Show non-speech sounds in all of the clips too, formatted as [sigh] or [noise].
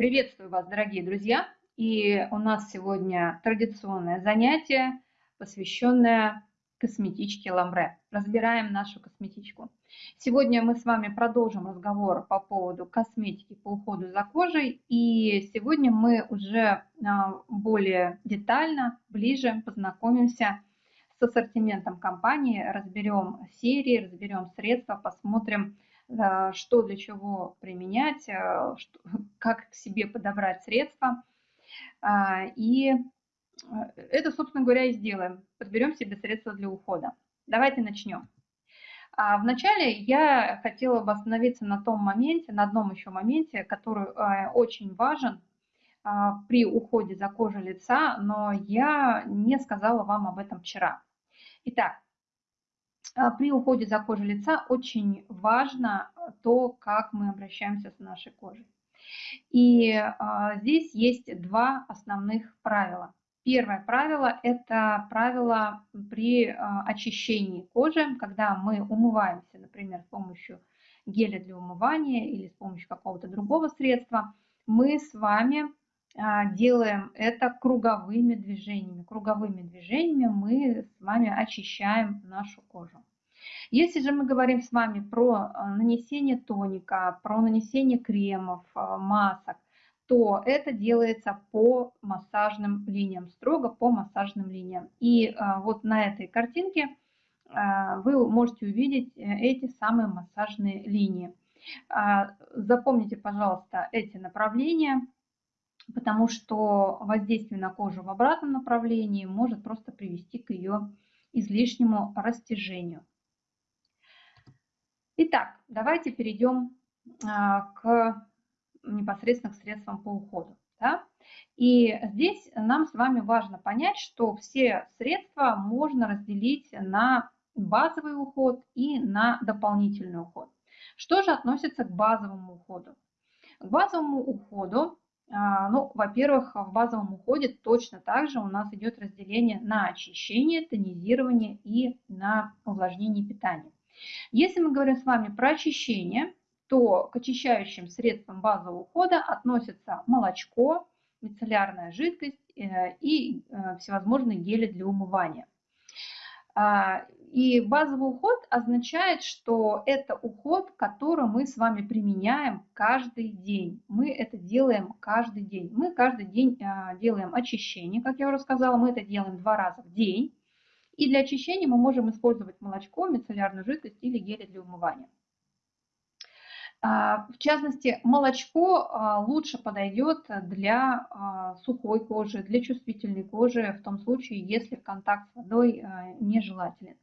Приветствую вас, дорогие друзья! И у нас сегодня традиционное занятие, посвященное косметичке Ламбре. Разбираем нашу косметичку. Сегодня мы с вами продолжим разговор по поводу косметики по уходу за кожей. И сегодня мы уже а, более детально, ближе познакомимся с ассортиментом компании, разберем серии, разберем средства, посмотрим, что для чего применять, а, [laughs] как к себе подобрать средства. И это, собственно говоря, и сделаем. Подберем себе средства для ухода. Давайте начнем. Вначале я хотела бы остановиться на том моменте, на одном еще моменте, который очень важен при уходе за кожей лица, но я не сказала вам об этом вчера. Итак, а, при уходе за кожей лица очень важно то, как мы обращаемся с нашей кожей. И а, здесь есть два основных правила. Первое правило – это правило при а, очищении кожи, когда мы умываемся, например, с помощью геля для умывания или с помощью какого-то другого средства, мы с вами а, делаем это круговыми движениями. Круговыми движениями мы с вами очищаем нашу кожу. Если же мы говорим с вами про а, нанесение тоника, про нанесение кремов, а, масок, то это делается по массажным линиям, строго по массажным линиям. И вот на этой картинке вы можете увидеть э, эти самые массажные линии. Запомните, пожалуйста, эти направления – потому что воздействие на кожу в обратном направлении может просто привести к ее излишнему растяжению. Итак, давайте перейдем а, к непосредственно к средствам по уходу. Да? И здесь нам с вами важно понять, что все средства можно разделить на базовый уход и на дополнительный уход. Что же относится к базовому уходу? К базовому уходу ну, во-первых, в базовом уходе точно так же у нас идет разделение на очищение, тонизирование и на увлажнение питания. Если мы говорим с вами про очищение, то к очищающим средствам базового ухода относятся молочко, мицеллярная жидкость э, и э, всевозможные гели для умывания. И базовый уход означает, что это уход, который мы с вами применяем каждый день. Мы это делаем каждый день. Мы каждый день а, делаем очищение, как я уже сказала, мы это делаем два раза в день. И для очищения мы можем использовать молочко, мицеллярную жидкость или гели для умывания. А, в частности, молочко а, лучше подойдет для сухой кожи, для чувствительной кожи, в том случае, если контакт с водой нежелателен.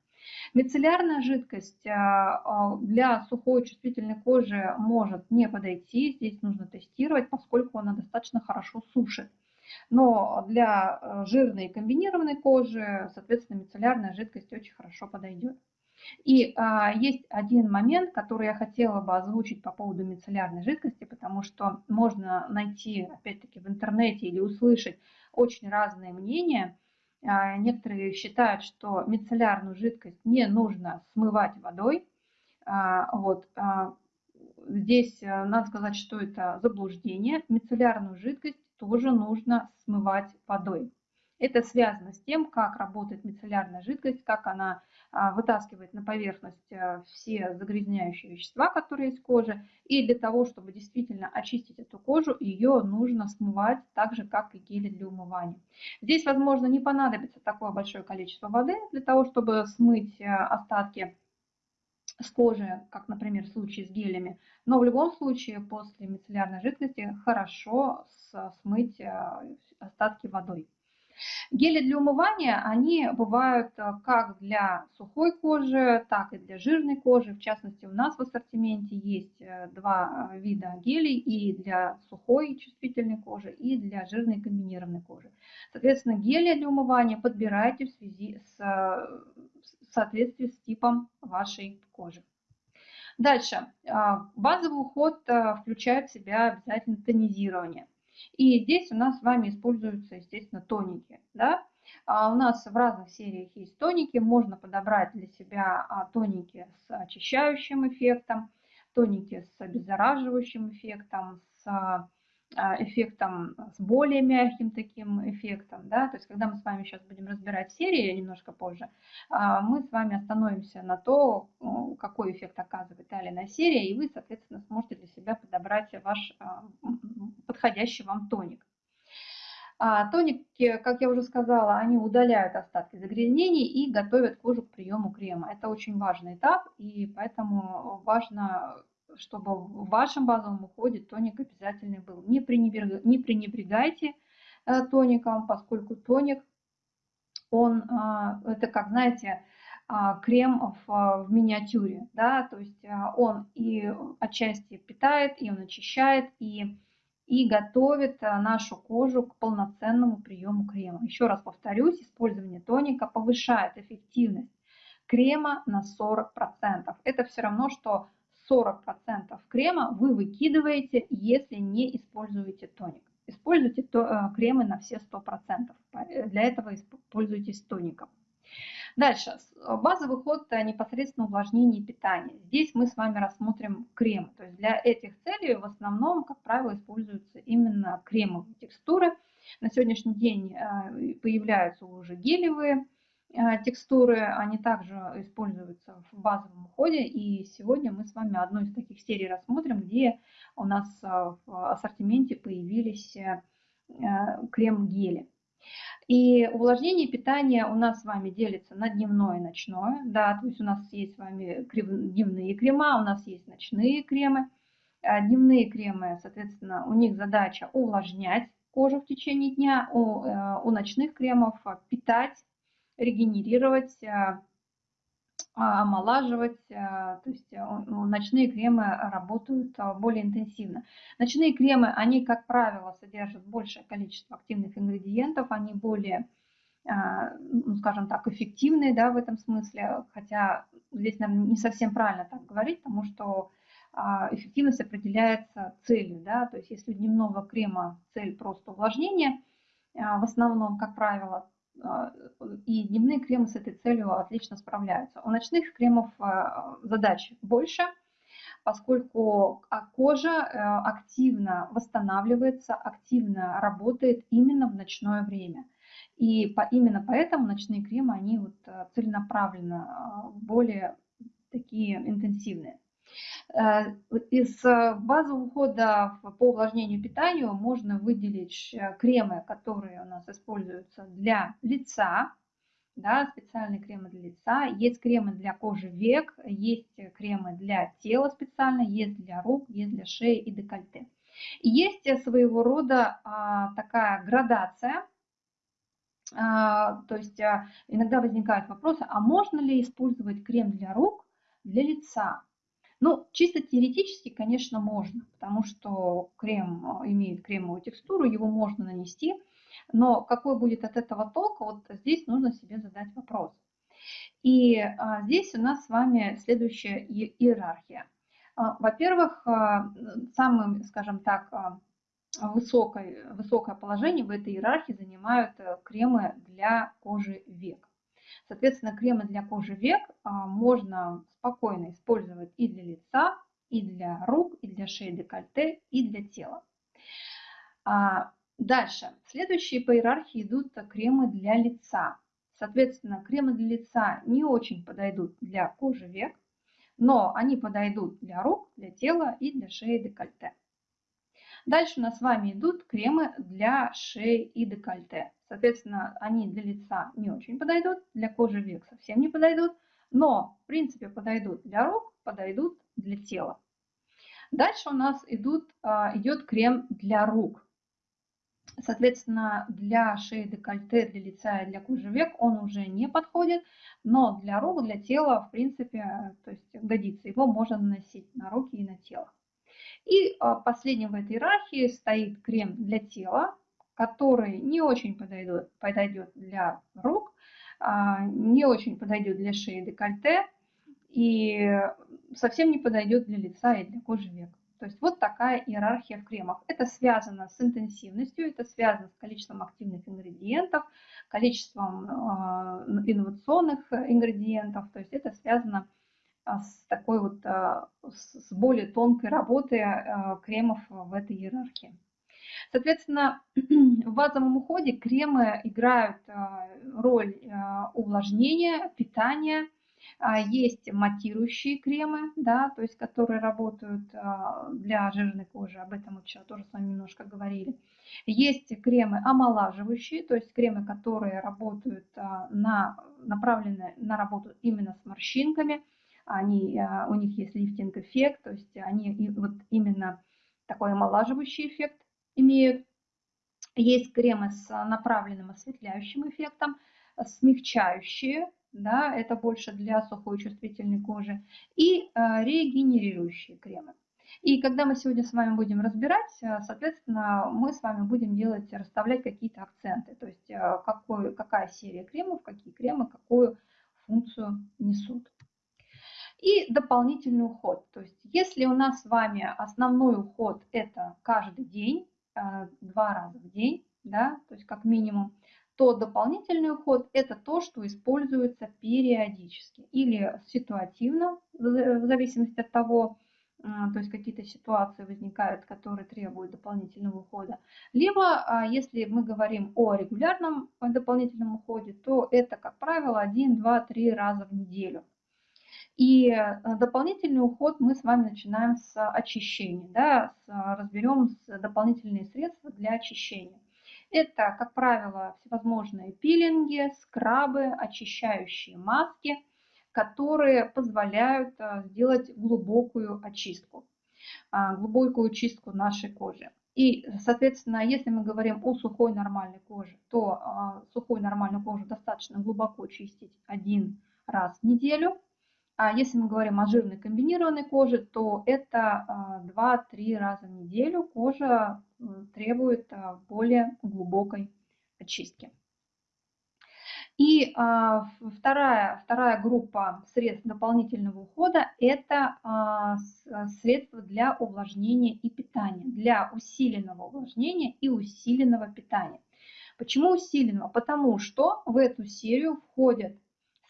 Мицеллярная жидкость для сухой чувствительной кожи может не подойти, здесь нужно тестировать, поскольку она достаточно хорошо сушит. Но для жирной и комбинированной кожи, соответственно, мицеллярная жидкость очень хорошо подойдет. И а, есть один момент, который я хотела бы озвучить по поводу мицеллярной жидкости, потому что можно найти, опять-таки, в интернете или услышать очень разные мнения. А, некоторые считают, что мицеллярную жидкость не нужно смывать водой. А, вот, а, здесь э, надо сказать, что это заблуждение. Мицеллярную жидкость тоже нужно смывать водой. Это связано с тем, как работает мицеллярная жидкость, как она а, вытаскивает на поверхность э, все загрязняющие вещества, которые есть в коже. И для того, чтобы действительно очистить эту кожу, ее нужно смывать так же, как и гели для умывания. Здесь, возможно, не понадобится такое большое количество воды для того, чтобы смыть э, остатки с кожи, как, например, в случае с гелями. Но в любом случае после мицеллярной жидкости хорошо смыть остатки водой. Гели для умывания, они бывают э, как для сухой кожи, так и для жирной кожи. В частности, у нас в ассортименте есть э, два э, вида гелей и для сухой чувствительной кожи, и для жирной комбинированной кожи. Соответственно, гели для умывания подбирайте в связи с в соответствии с типом вашей кожи. Дальше. Базовый уход включает в себя обязательно тонизирование. И здесь у нас с вами используются, естественно, тоники. Да? А у нас в разных сериях есть тоники. Можно подобрать для себя а, тоники с очищающим эффектом, тоники с обеззараживающим эффектом, с а, эффектом, с более мягким таким эффектом. Да? То есть когда мы с вами сейчас будем разбирать серии немножко позже, а, мы с вами остановимся на то, какой эффект оказывает та или иная серия, и вы, соответственно, сможете для себя подобрать ваш а, подходящий вам тоник. Тоники, как я уже сказала, они удаляют остатки загрязнений и готовят кожу к приему крема. Это очень важный этап, и поэтому важно чтобы в вашем базовом уходе тоник обязательный был. Не, пренебрег, не пренебрегайте э, тоником, поскольку тоник, он, а, это как, знаете, а, крем в, в миниатюре, да, то есть а, он и отчасти питает, и он очищает, и, и готовит нашу кожу к полноценному приему крема. Еще раз повторюсь, использование тоника повышает эффективность крема на 40%. Это все равно, что 40% крема вы выкидываете, если не используете тоник. Используйте то, э, кремы на все 100%. Для этого используйтесь тоником. Дальше. Базовый ход э, непосредственно увлажнение питания. Здесь мы с вами рассмотрим крем. То есть для этих целей в основном, как правило, используются именно кремовые текстуры. На сегодняшний день э, появляются уже гелевые Э, текстуры, они также используются в базовом уходе. И сегодня мы с вами одну из таких серий рассмотрим, где у нас э, в ассортименте появились э, крем-гели. И увлажнение питания у нас с вами делится на дневное и ночное. Да, то есть у нас есть с вами дневные крема, у нас есть ночные кремы. Дневные кремы, соответственно, у них задача увлажнять кожу в течение дня, у, у ночных кремов питать регенерировать, э, а, омолаживать, э, то есть ночные кремы работают более интенсивно. Ночные кремы, они, как правило, содержат большее количество активных ингредиентов, они более, ну, скажем так, эффективные да, в этом смысле, хотя здесь, наверное, не совсем правильно так говорить, потому что а, эффективность определяется целью, да, то есть если у дневного крема цель просто увлажнение, в основном, как правило, а, и дневные кремы с этой целью отлично справляются. У ночных кремов а, задач больше, поскольку а, кожа э, активно восстанавливается, активно работает именно в ночное время. И по, именно поэтому ночные кремы, они вот целенаправленно более такие интенсивные. Э, из э, базового ухода по увлажнению питанию можно выделить э, кремы, которые у нас используются для лица, да, специальные кремы для лица, есть кремы для кожи век, есть кремы для тела специально, есть для рук, есть для шеи и декольте. Есть своего рода а, такая градация, а, то есть иногда возникают вопросы, а можно ли использовать крем для рук для лица? Ну, чисто теоретически, конечно, можно, потому что крем э, имеет кремовую текстуру, его можно нанести, но какой будет от этого толк, вот здесь нужно себе задать вопрос. И а, здесь у нас с вами следующая иерархия. А, Во-первых, а, самым, скажем так, а, высокое, высокое положение в этой иерархии занимают э, кремы для кожи век. Соответственно, кремы для кожи век а, можно спокойно использовать и для лица, и для рук, и для шеи декольте, и для тела. А, дальше. Следующие по иерархии идут кремы для лица. Соответственно, кремы для лица не очень подойдут для кожи век, но они подойдут для рук, для тела и для шеи декольте. Дальше у нас с вами идут кремы для шеи и декольте. Соответственно, они для лица не очень подойдут, для кожи век совсем не подойдут, но в принципе подойдут для рук, подойдут для тела. Дальше у нас идут, а, идет крем для рук. Соответственно, для шеи, декольте, для лица и для кожи век он уже не подходит, но для рук, для тела, в принципе, то есть годится. Его можно наносить на руки и на тело. И а, последним в этой иерархии стоит крем для тела, который не очень подойдет, подойдет для рук, а, не очень подойдет для шеи декольте и совсем не подойдет для лица и для кожи век. То есть вот такая иерархия в кремах. Это связано с интенсивностью, это связано с количеством активных ингредиентов, количеством а, инновационных ингредиентов. То есть это связано с такой вот, с более тонкой работой кремов в этой иерархии. Соответственно, [clears throat] в базовом уходе кремы играют роль увлажнения, питания, а, есть матирующие кремы, да, то есть которые работают а, для жирной кожи, об этом мы вчера тоже с вами немножко говорили. Есть кремы омолаживающие, то есть кремы, которые работают а, на, направлены на работу именно с морщинками. Они, у них есть лифтинг-эффект, то есть они вот именно такой омолаживающий эффект имеют. Есть кремы с направленным осветляющим эффектом, смягчающие, да, это больше для сухой чувствительной кожи, и э, регенерирующие кремы. И когда мы сегодня с вами будем разбирать, э, соответственно, мы с вами будем делать, расставлять какие-то акценты, то есть какой, какая серия кремов, какие кремы, какую функцию несут. И дополнительный уход. То есть если у нас с вами основной уход это каждый день, два раза в день, да, то есть как минимум, то дополнительный уход – это то, что используется периодически или ситуативно, в зависимости от того, а, то есть какие-то ситуации возникают, которые требуют дополнительного ухода. Либо, а, если мы говорим о регулярном дополнительном уходе, то это, как правило, 1, 2, 3 раза в неделю. И а, дополнительный уход мы с вами начинаем с очищения. Да, разберем дополнительные средства для очищения. Это, как правило, всевозможные пилинги, скрабы, очищающие маски, которые позволяют а, сделать глубокую очистку, а, глубокую чистку нашей кожи. И, соответственно, если мы говорим о сухой нормальной коже, то а, сухую нормальную кожу достаточно глубоко чистить один раз в неделю. А если мы говорим о жирной комбинированной коже, то это 2-3 раза в неделю кожа требует а, более глубокой очистки. И а, вторая, вторая группа средств дополнительного ухода – это а, средства для увлажнения и питания, для усиленного увлажнения и усиленного питания. Почему усиленного? Потому что в эту серию входят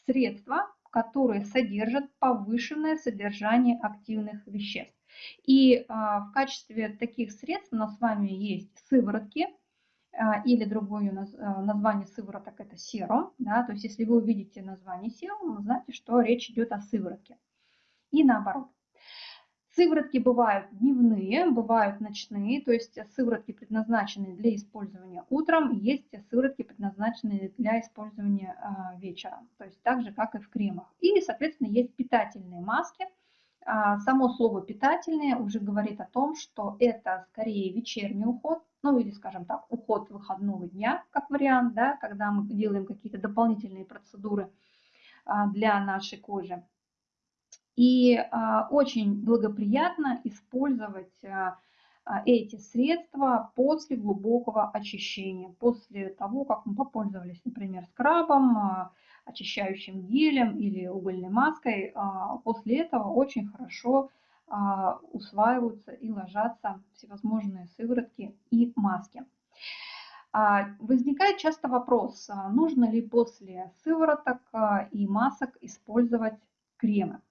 средства, которые содержат повышенное содержание активных веществ. И а, в качестве таких средств у нас с вами есть сыворотки, а, или другое а, название сывороток это серум. Да, то есть если вы увидите название серум, вы знаете, что речь идет о сыворотке. И наоборот. Сыворотки бывают дневные, бывают ночные, то есть сыворотки предназначены для использования утром, есть сыворотки предназначенные для использования вечером, то есть так же, как и в кремах. И, соответственно, есть питательные маски, а, само слово питательное уже говорит о том, что это скорее вечерний уход, ну или, скажем так, уход выходного дня, как вариант, да, когда мы делаем какие-то дополнительные процедуры а, для нашей кожи. И а, очень благоприятно использовать эти средства после глубокого очищения, после того, как мы попользовались, например, скрабом, очищающим гелем или угольной маской, а, после этого очень хорошо а, усваиваются и ложатся всевозможные сыворотки и маски. А, возникает часто вопрос, нужно ли после сывороток и масок использовать кремы.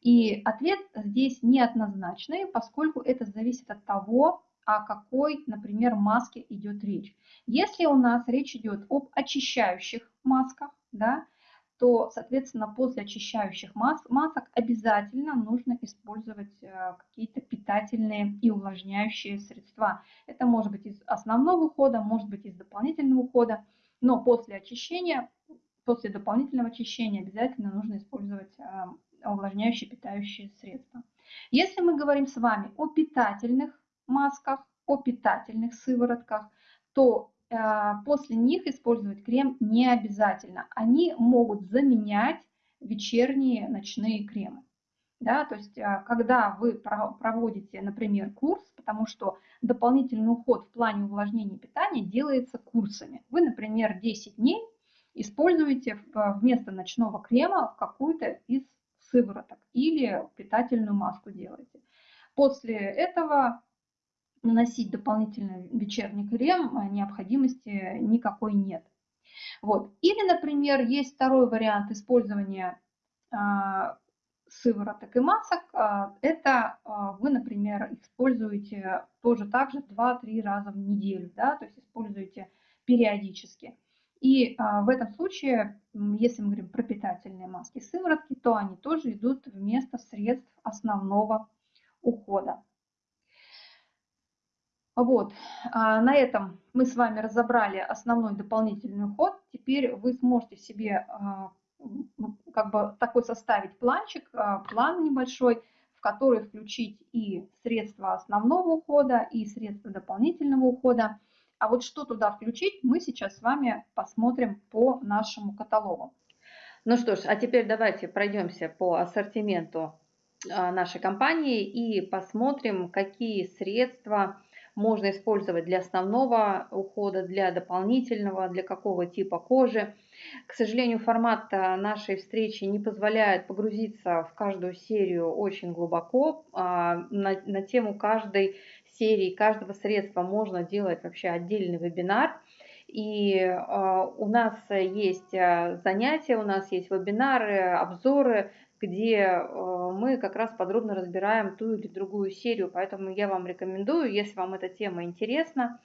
И ответ здесь неоднозначный, поскольку это зависит от того, о какой, например, маске идет речь. Если у нас речь идет об очищающих масках, да, то, соответственно, после очищающих мас масок обязательно нужно использовать э, какие-то питательные и увлажняющие средства. Это может быть из основного ухода, может быть из дополнительного ухода, но после очищения, после дополнительного очищения обязательно нужно использовать э, увлажняющие питающие средства. Если мы говорим с вами о питательных масках, о питательных сыворотках, то Э, после них использовать крем не обязательно. Они могут заменять вечерние ночные кремы. Да, то есть, э, когда вы проводите, например, курс, потому что дополнительный уход в плане увлажнения питания делается курсами. Вы, например, 10 дней используете вместо ночного крема какую-то из сывороток или питательную маску делаете. После этого наносить дополнительный вечерний крем а необходимости никакой нет. Вот. Или, например, есть второй вариант использования а, сывороток и масок, это вы, например, используете тоже так же 2-3 раза в неделю, да, то есть используете периодически. И в этом случае, если мы говорим про питательные маски сыворотки, то они тоже идут вместо средств основного ухода. Вот, а, на этом мы с вами разобрали основной дополнительный уход. Теперь вы сможете себе а, как бы такой составить планчик, а, план небольшой, в который включить и средства основного ухода, и средства дополнительного ухода. А вот что туда включить, мы сейчас с вами посмотрим по нашему каталогу. Ну что ж, а теперь давайте пройдемся по ассортименту нашей компании и посмотрим, какие средства можно использовать для основного ухода, для дополнительного, для какого типа кожи. К сожалению, формат э, нашей встречи не позволяет погрузиться в каждую серию очень глубоко. А, на, на тему каждой серии, каждого средства можно делать вообще отдельный вебинар. И э, у нас есть э, занятия, у нас есть вебинары, обзоры где э, мы как раз подробно разбираем ту или другую серию. Поэтому я вам рекомендую, если вам эта тема интересна,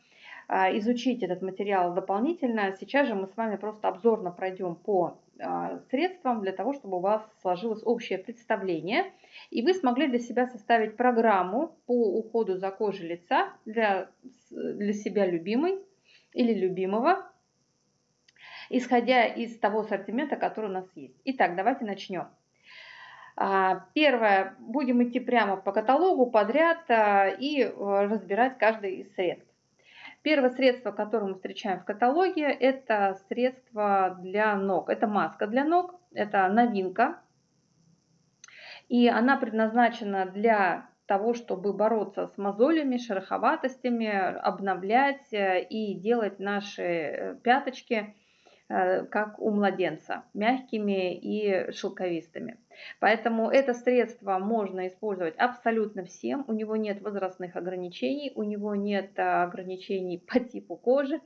изучить этот материал дополнительно. Сейчас же мы с вами просто обзорно пройдем по э, средствам для того, чтобы у вас сложилось общее представление. И вы смогли для себя составить программу по уходу за кожей лица для, для себя любимой или любимого, исходя из того ассортимента, который у нас есть. Итак, давайте начнем. А, первое, будем идти прямо по каталогу подряд а, и э, разбирать каждый из средств. Первое средство, которое мы встречаем в каталоге, это средство для ног. Это маска для ног, это новинка. И она предназначена для того, чтобы бороться с мозолями, шероховатостями, обновлять э, и делать наши э, пяточки Э, как у младенца, мягкими и шелковистыми. Поэтому это средство можно использовать абсолютно всем. У него нет возрастных ограничений, у него нет э, ограничений [laughs] по типу кожи.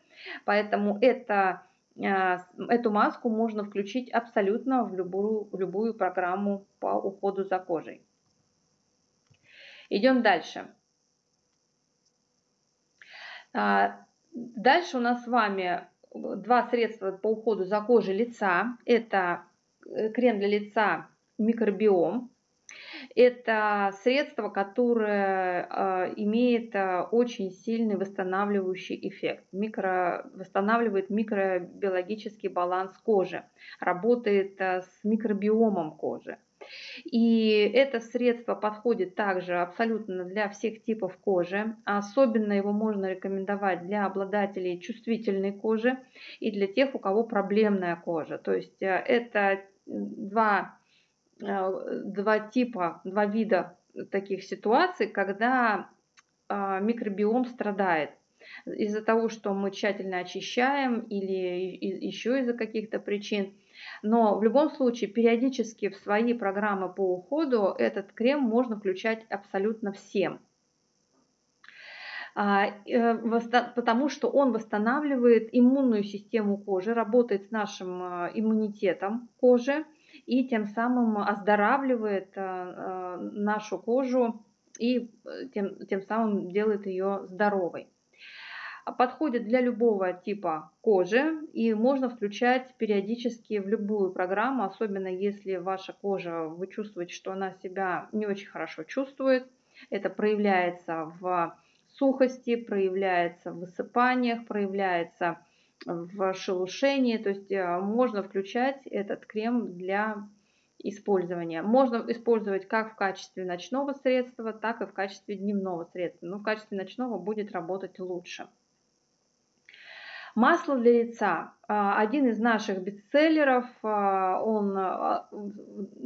Поэтому это, э, эту маску можно включить абсолютно в любую, в любую программу по уходу за кожей. Идем дальше. Дальше у нас с вами два средства по уходу за кожей лица. Это э, крем для лица микробиом. Это средство, которое э, имеет э, очень сильный восстанавливающий эффект. Микро, восстанавливает микробиологический баланс кожи, работает с микробиомом кожи. И это средство подходит также абсолютно для всех типов кожи. Особенно его можно рекомендовать для обладателей чувствительной кожи и для тех, у кого проблемная кожа. То есть э, это два, э, два типа, два вида таких ситуаций, когда э, микробиом страдает из-за того, что мы тщательно очищаем или еще из-за каких-то причин. Но в любом случае периодически в свои программы по уходу этот крем можно включать абсолютно всем. А, э, потому что он восстанавливает иммунную систему кожи, работает с нашим э, иммунитетом кожи и тем самым оздоравливает э, нашу кожу и тем, тем самым делает ее здоровой подходит для любого типа кожи и можно включать периодически в любую программу, особенно если ваша кожа, вы чувствуете, что она себя не очень хорошо чувствует. Это проявляется в сухости, проявляется в высыпаниях, проявляется в шелушении. То есть э, можно включать этот крем для использования. Можно использовать как в качестве ночного средства, так и в качестве дневного средства. Но в качестве ночного будет работать лучше. Масло для лица. А, один из наших бестселлеров, а, он а,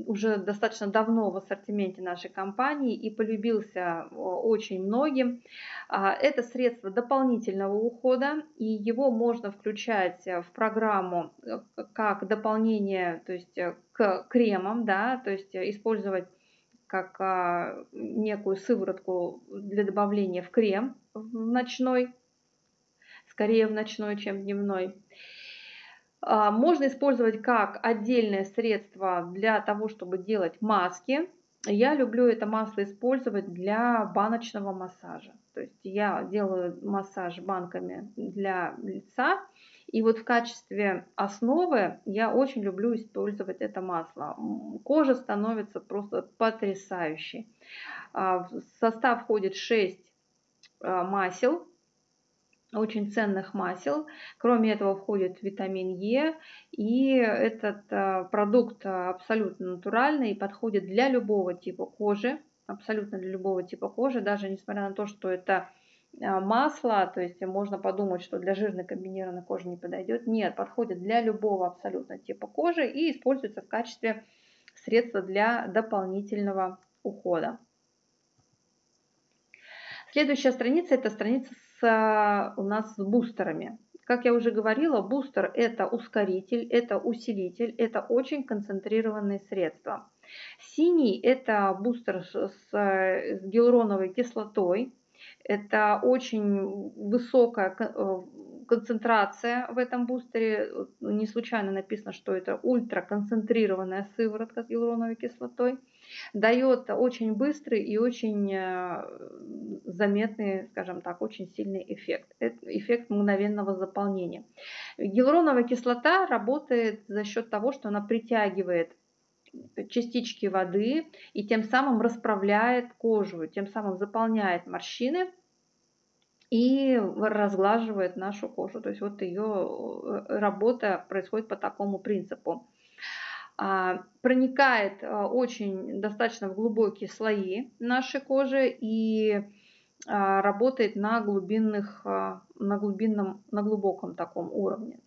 уже достаточно давно в ассортименте нашей компании и полюбился очень многим. Это средство дополнительного ухода, и его можно включать в программу э, как дополнение то есть э, к кремам, да, то есть использовать как некую сыворотку для добавления в крем в ночной скорее в ночной, чем в дневной. А, можно использовать как отдельное средство для того, чтобы делать маски. Я люблю это масло использовать для баночного массажа. То есть я делаю массаж банками для лица. И вот в качестве основы я очень люблю использовать это масло. Кожа становится просто потрясающей. А, в состав входит 6 а, масел, очень ценных масел. Кроме этого входит витамин Е. И этот а, продукт абсолютно натуральный и подходит для любого типа кожи. Абсолютно для любого типа кожи. Даже несмотря на то, что это а, масло, то есть можно подумать, что для жирной комбинированной кожи не подойдет. Нет, подходит для любого абсолютно типа кожи и используется в качестве средства для дополнительного ухода. Следующая страница – это страница с, у нас с бустерами. Как я уже говорила, бустер – это ускоритель, это усилитель, это очень концентрированные средства. Синий – это бустер с, с гиалуроновой кислотой. Это очень высокая э, концентрация в этом бустере. Не случайно написано, что это ультраконцентрированная сыворотка с гиалуроновой кислотой дает очень быстрый и очень э, заметный, скажем так, очень сильный эффект. Эффект мгновенного заполнения. Гиалуроновая кислота работает за счет того, что она притягивает частички воды и тем самым расправляет кожу, тем самым заполняет морщины и разглаживает нашу кожу. То есть вот ее э, работа происходит по такому принципу. А, проникает а, очень достаточно в глубокие слои нашей кожи и а, работает на глубинных, на глубинном, на глубоком таком уровне.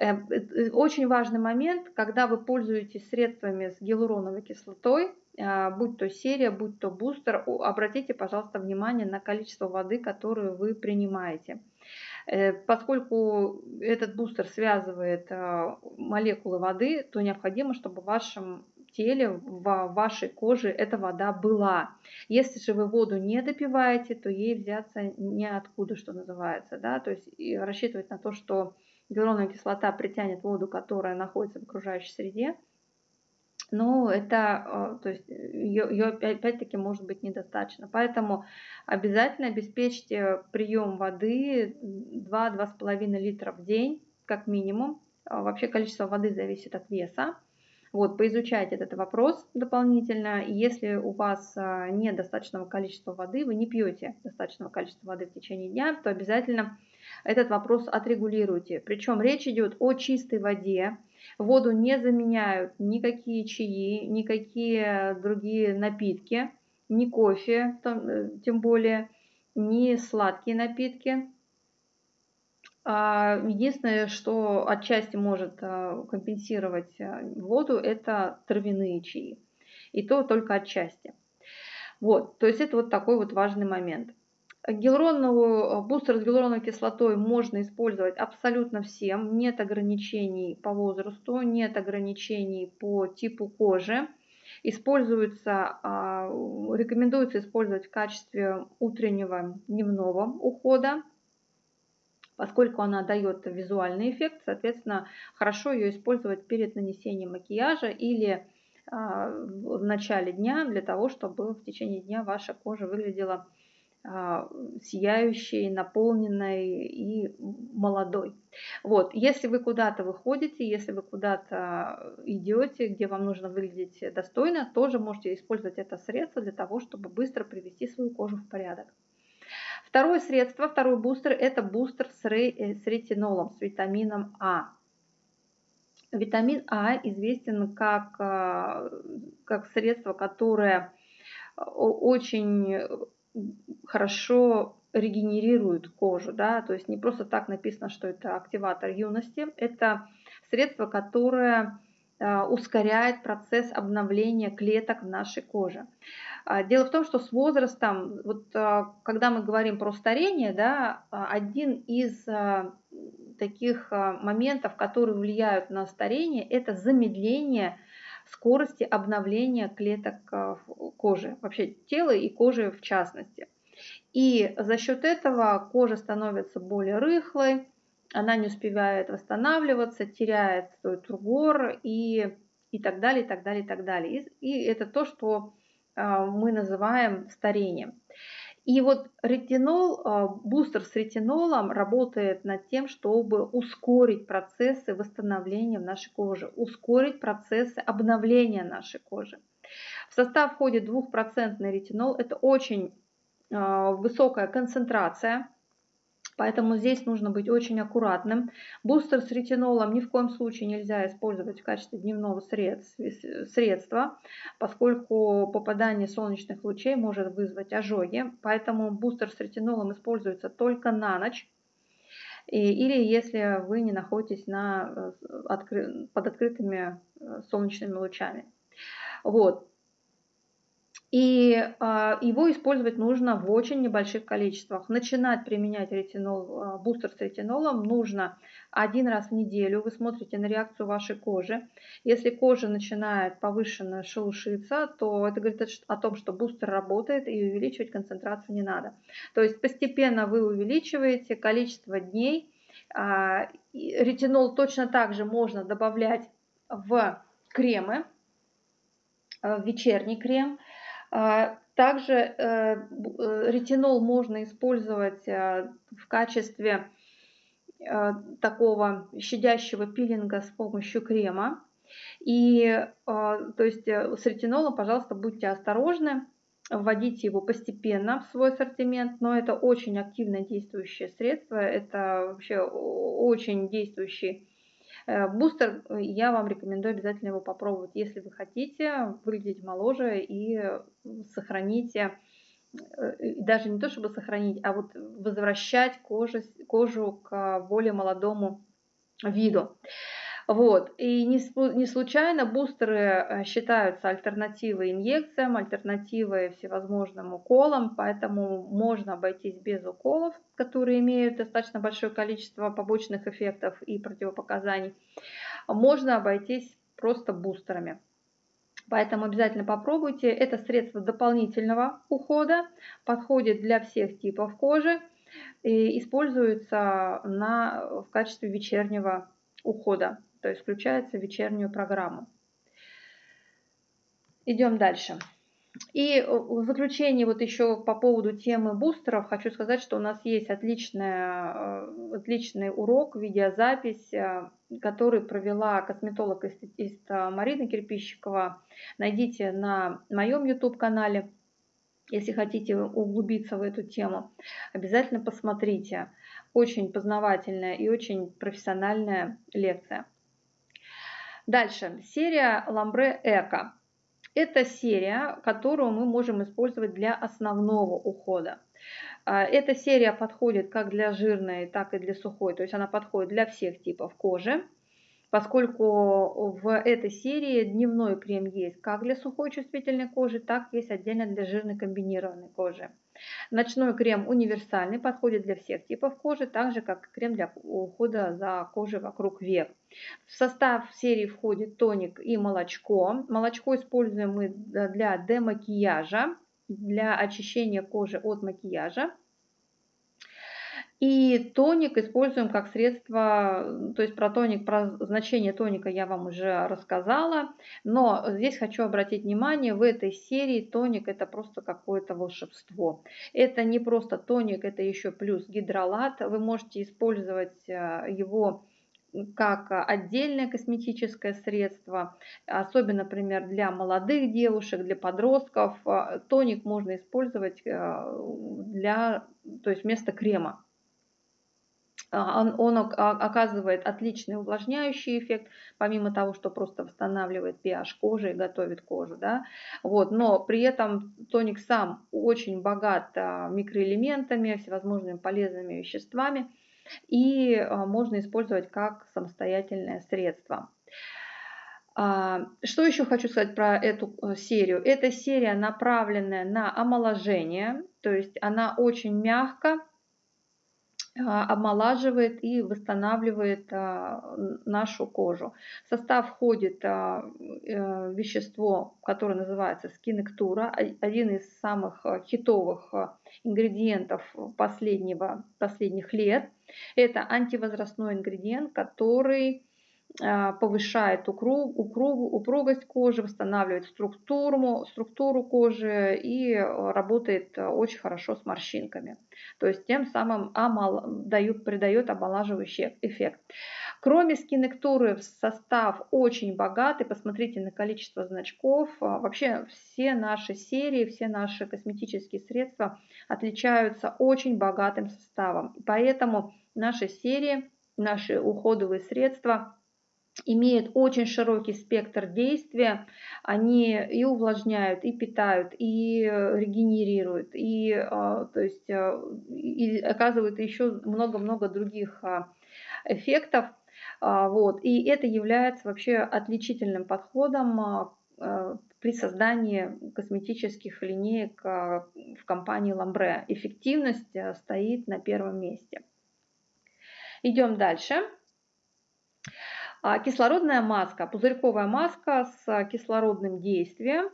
Э, э, очень важный момент, когда вы пользуетесь средствами с гиалуроновой кислотой, будь то серия, будь то бустер, обратите, пожалуйста, внимание на количество воды, которую вы принимаете. Э, поскольку этот бустер связывает э, молекулы воды, то необходимо, чтобы в вашем теле, в вашей коже эта вода была. Если же вы воду не допиваете, то ей взяться неоткуда, что называется. Да? То есть рассчитывать на то, что гиалуроновая кислота притянет воду, которая находится в окружающей среде, но это, э, то есть ее, ее опять-таки может быть недостаточно. Поэтому обязательно обеспечьте прием воды 2-2,5 литра в день, как минимум. А вообще количество воды зависит от веса. Вот, поизучайте этот вопрос дополнительно. Если у вас а, нет достаточного количества воды, вы не пьете достаточного количества воды в течение дня, то обязательно этот вопрос отрегулируйте. Причем речь идет о чистой воде, Воду не заменяют никакие чаи, никакие другие напитки, ни кофе, э, тем более, ни сладкие напитки. А, единственное, что отчасти может а, компенсировать а, воду, это травяные чаи. И то только отчасти. Вот, то есть это вот такой вот важный момент. Гиалуроновую, э, бустер с гиалуроновой кислотой можно использовать абсолютно всем. Нет ограничений по возрасту, нет ограничений по типу кожи. Используется, а, рекомендуется использовать в качестве утреннего дневного ухода, поскольку она дает визуальный эффект, соответственно, хорошо ее использовать перед нанесением макияжа или а, в начале дня для того, чтобы в течение дня ваша кожа выглядела сияющей, наполненной и молодой. Вот, если вы куда-то выходите, если вы куда-то идете, где вам нужно выглядеть достойно, тоже можете использовать это средство для того, чтобы быстро привести свою кожу в порядок. Второе средство, второй бустер, это бустер с, э, с ретинолом, с витамином А. Витамин А известен как, а, как средство, которое очень хорошо регенерирует кожу, да, то есть не просто так написано, что это активатор юности, это средство, которое а, ускоряет процесс обновления клеток в нашей коже. А, дело в том, что с возрастом, вот а, когда мы говорим про старение, да, один из таких моментов, которые влияют на старение, это замедление скорости обновления клеток э, кожи, вообще тела и кожи в частности. И за счет этого кожа становится более рыхлой, она не успевает восстанавливаться, теряет свой тургор и, и так далее, и так далее, и так далее. И, и это то, что а, мы называем старением. И вот ретинол, а, бустер с ретинолом работает над тем, чтобы ускорить процессы восстановления в нашей коже, ускорить процессы обновления нашей кожи. В состав входит 2% ретинол. Это очень а, высокая концентрация Поэтому здесь нужно быть очень аккуратным. Бустер с ретинолом ни в коем случае нельзя использовать в качестве дневного средства, поскольку попадание солнечных лучей может вызвать ожоги. Поэтому бустер с ретинолом используется только на ночь. Или если вы не находитесь на, э, под открытыми э, солнечными лучами. Вот. И а, его использовать нужно в очень небольших количествах. Начинать применять ретинол, а, бустер с ретинолом нужно один раз в неделю. Вы смотрите на реакцию вашей кожи. Если кожа начинает повышенно шелушиться, то это говорит о том, что бустер работает и увеличивать концентрацию не надо. То есть постепенно вы увеличиваете количество дней. А, ретинол точно так же можно добавлять в кремы, в вечерний крем. А, также э, э, ретинол можно использовать э, в качестве такого щадящего пилинга с помощью крема. И то есть с ретинолом, пожалуйста, будьте осторожны, вводите его постепенно в свой ассортимент, но это очень активно действующее средство, это вообще очень действующий бустер, э, я вам рекомендую обязательно его попробовать, если вы хотите выглядеть моложе и сохранить, э, даже не то чтобы сохранить, а вот возвращать кожу, кожу к более молодому виду. Вот. И не, не случайно бустеры э, считаются альтернативой инъекциям, альтернативой всевозможным уколам, поэтому можно обойтись без уколов, которые имеют достаточно большое количество побочных эффектов и противопоказаний. Можно обойтись просто бустерами. Поэтому обязательно попробуйте. Это средство дополнительного ухода, подходит для всех типов кожи и используется на, в качестве вечернего ухода то есть включается вечернюю программу. Идем дальше. И в заключение вот еще по поводу темы бустеров хочу сказать, что у нас есть отличная, э, отличный урок, видеозапись, э, который провела косметолог-эстетист Марина Кирпищикова. Найдите на моем YouTube-канале, если хотите углубиться в эту тему. Обязательно посмотрите. Очень познавательная и очень профессиональная лекция. Дальше, серия Ламбре Эко. Это серия, которую мы можем использовать для основного ухода. А, эта серия подходит как для жирной, так и для сухой, то есть она подходит для всех типов кожи поскольку в этой серии дневной крем есть как для сухой чувствительной кожи, так и есть отдельно для жирной комбинированной кожи. Ночной крем универсальный, подходит для всех типов кожи, так же как крем для ухода за кожей вокруг век. В состав серии входит тоник и молочко. Молочко используем мы для демакияжа, для очищения кожи от макияжа. И тоник используем как средство, то есть про тоник, про значение тоника я вам уже рассказала, но здесь хочу обратить внимание, в этой серии тоник это просто какое-то волшебство. Это не просто тоник, это еще плюс гидролат, вы можете использовать э, его как отдельное косметическое средство, особенно, например, для молодых девушек, для подростков. Э, тоник можно использовать э, для, то есть вместо крема. А, он, он оказывает отличный увлажняющий эффект, помимо того, что просто восстанавливает pH кожи и готовит кожу. Да? Вот, но при этом тоник сам очень богат а, микроэлементами, всевозможными полезными веществами и а, можно использовать как самостоятельное средство. Что еще хочу сказать про эту э, серию? Эта серия направленная на омоложение, то есть она очень мягко а, омолаживает и восстанавливает а, нашу кожу. В состав входит а, э, вещество, которое называется скинектура, один из самых хитовых ингредиентов последнего, последних лет. Это антивозрастной ингредиент, который повышает укруг, укруг, упругость кожи, восстанавливает структуру, структуру кожи и работает очень хорошо с морщинками. То есть тем самым амал, дают, придает омолаживающий эффект. Кроме скинектуры, состав очень богатый. Посмотрите на количество значков. А, вообще все наши серии, все наши косметические средства отличаются очень богатым составом. Поэтому наши серии, наши уходовые средства – имеют очень широкий спектр действия. Они и увлажняют, и питают, и э, регенерируют, и, а, то есть, э, и оказывают еще много-много других а, эффектов. А, вот. И это является вообще отличительным подходом при создании косметических линеек в компании Lambre. Эффективность э, стоит на первом месте. Идем дальше. А, кислородная маска, пузырьковая маска с кислородным действием.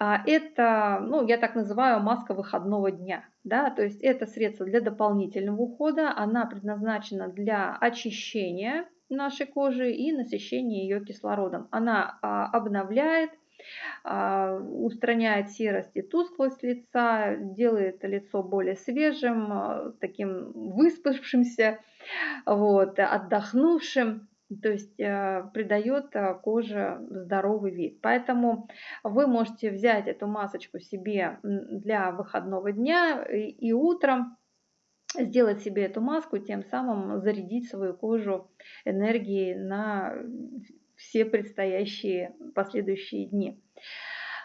А, это, ну, я так называю, маска выходного дня. Да? То есть это средство для дополнительного ухода. Она предназначена для очищения нашей кожи и насыщения ее кислородом. Она а, обновляет, устраняет серость и тусклость лица, делает лицо более свежим, таким выспавшимся, вот, отдохнувшим то есть э, придает э, коже здоровый вид. Поэтому вы можете взять эту масочку себе для выходного дня и, утром сделать себе эту маску, тем самым зарядить свою кожу энергией на все предстоящие последующие дни.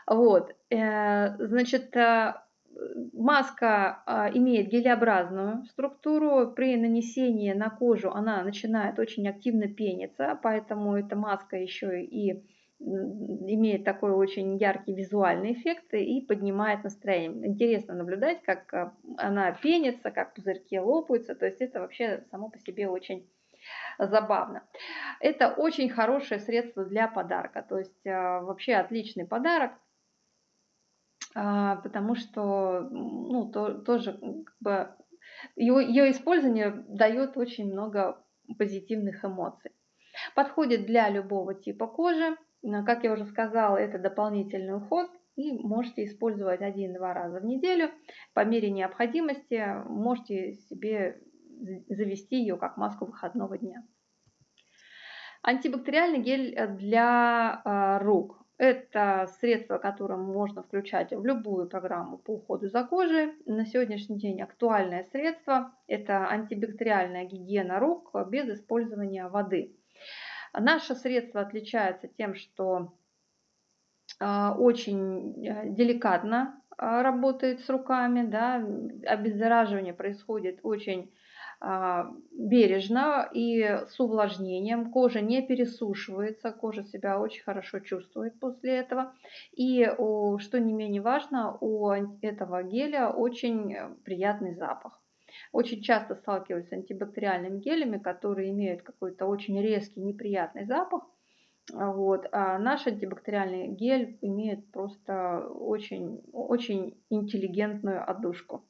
Вот, э, значит, маска а, имеет гелеобразную структуру. При нанесении на кожу она начинает очень активно пениться, поэтому эта маска еще и имеет такой очень яркий визуальный эффект и поднимает настроение. Интересно наблюдать, как а, она пенится, как пузырьки лопаются. То есть это вообще само по себе очень забавно. Это очень хорошее средство для подарка. То есть а, вообще отличный подарок. А, потому что ну, то, тоже как бы, ее, ее использование дает очень много позитивных эмоций. Подходит для любого типа кожи. Как я уже сказала, это дополнительный уход и можете использовать один-два раза в неделю. По мере необходимости можете себе завести ее как маску выходного дня. Антибактериальный гель для а, рук. Это средство, которое можно включать в любую программу по уходу за кожей. На сегодняшний день актуальное средство – это антибактериальная гигиена рук без использования воды. Наше средство отличается тем, что а, очень э, деликатно а, работает с руками, да, обеззараживание происходит очень бережно и с увлажнением. Кожа не пересушивается, кожа себя очень хорошо чувствует после этого. И, что не менее важно, у этого геля очень приятный запах. Очень часто сталкиваюсь с антибактериальными гелями, которые имеют какой-то очень резкий, неприятный запах. Вот. А наш антибактериальный гель имеет просто очень, очень интеллигентную отдушку.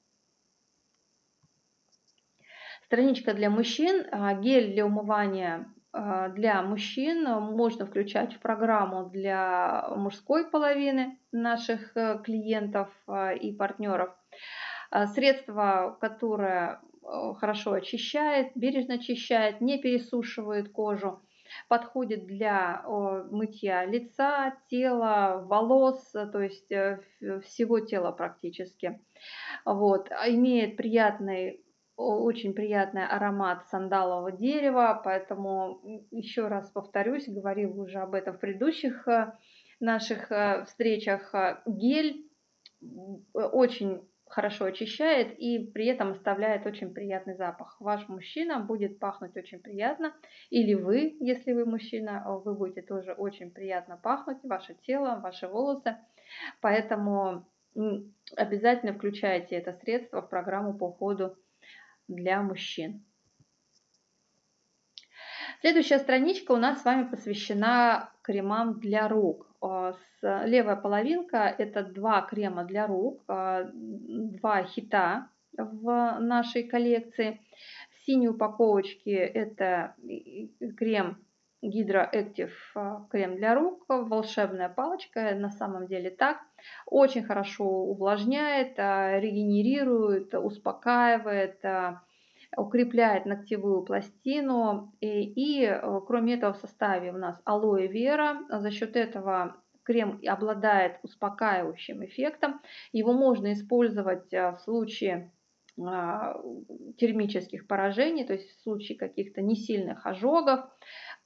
Страничка для мужчин, а, гель для умывания а, для мужчин можно включать в программу для мужской половины наших э, клиентов а, и партнеров. Средство, которое э, хорошо очищает, бережно очищает, не пересушивает кожу, подходит для мытья лица, тела, волос, то есть э, всего тела практически. Вот. Имеет приятный очень приятный аромат сандалового дерева, поэтому еще раз повторюсь, говорил уже об этом в предыдущих э, наших э, встречах. Э, гель очень хорошо очищает и при этом оставляет очень приятный запах. Ваш мужчина будет пахнуть очень приятно, или вы, если вы мужчина, вы будете тоже очень приятно пахнуть, ваше тело, ваши волосы. Поэтому обязательно включайте это средство в программу по уходу для мужчин. Следующая страничка у нас с вами посвящена кремам для рук. А, левая половинка – это два крема для рук, а, два хита в нашей коллекции. В синей упаковочке это крем Active а, крем для рук, волшебная палочка, на самом деле так. Очень хорошо увлажняет, регенерирует, успокаивает, укрепляет ногтевую пластину. И, и э, кроме этого в составе у нас алоэ вера. За счет этого крем обладает успокаивающим эффектом. Его можно использовать э, в случае термических поражений, то есть в случае каких-то несильных ожогов,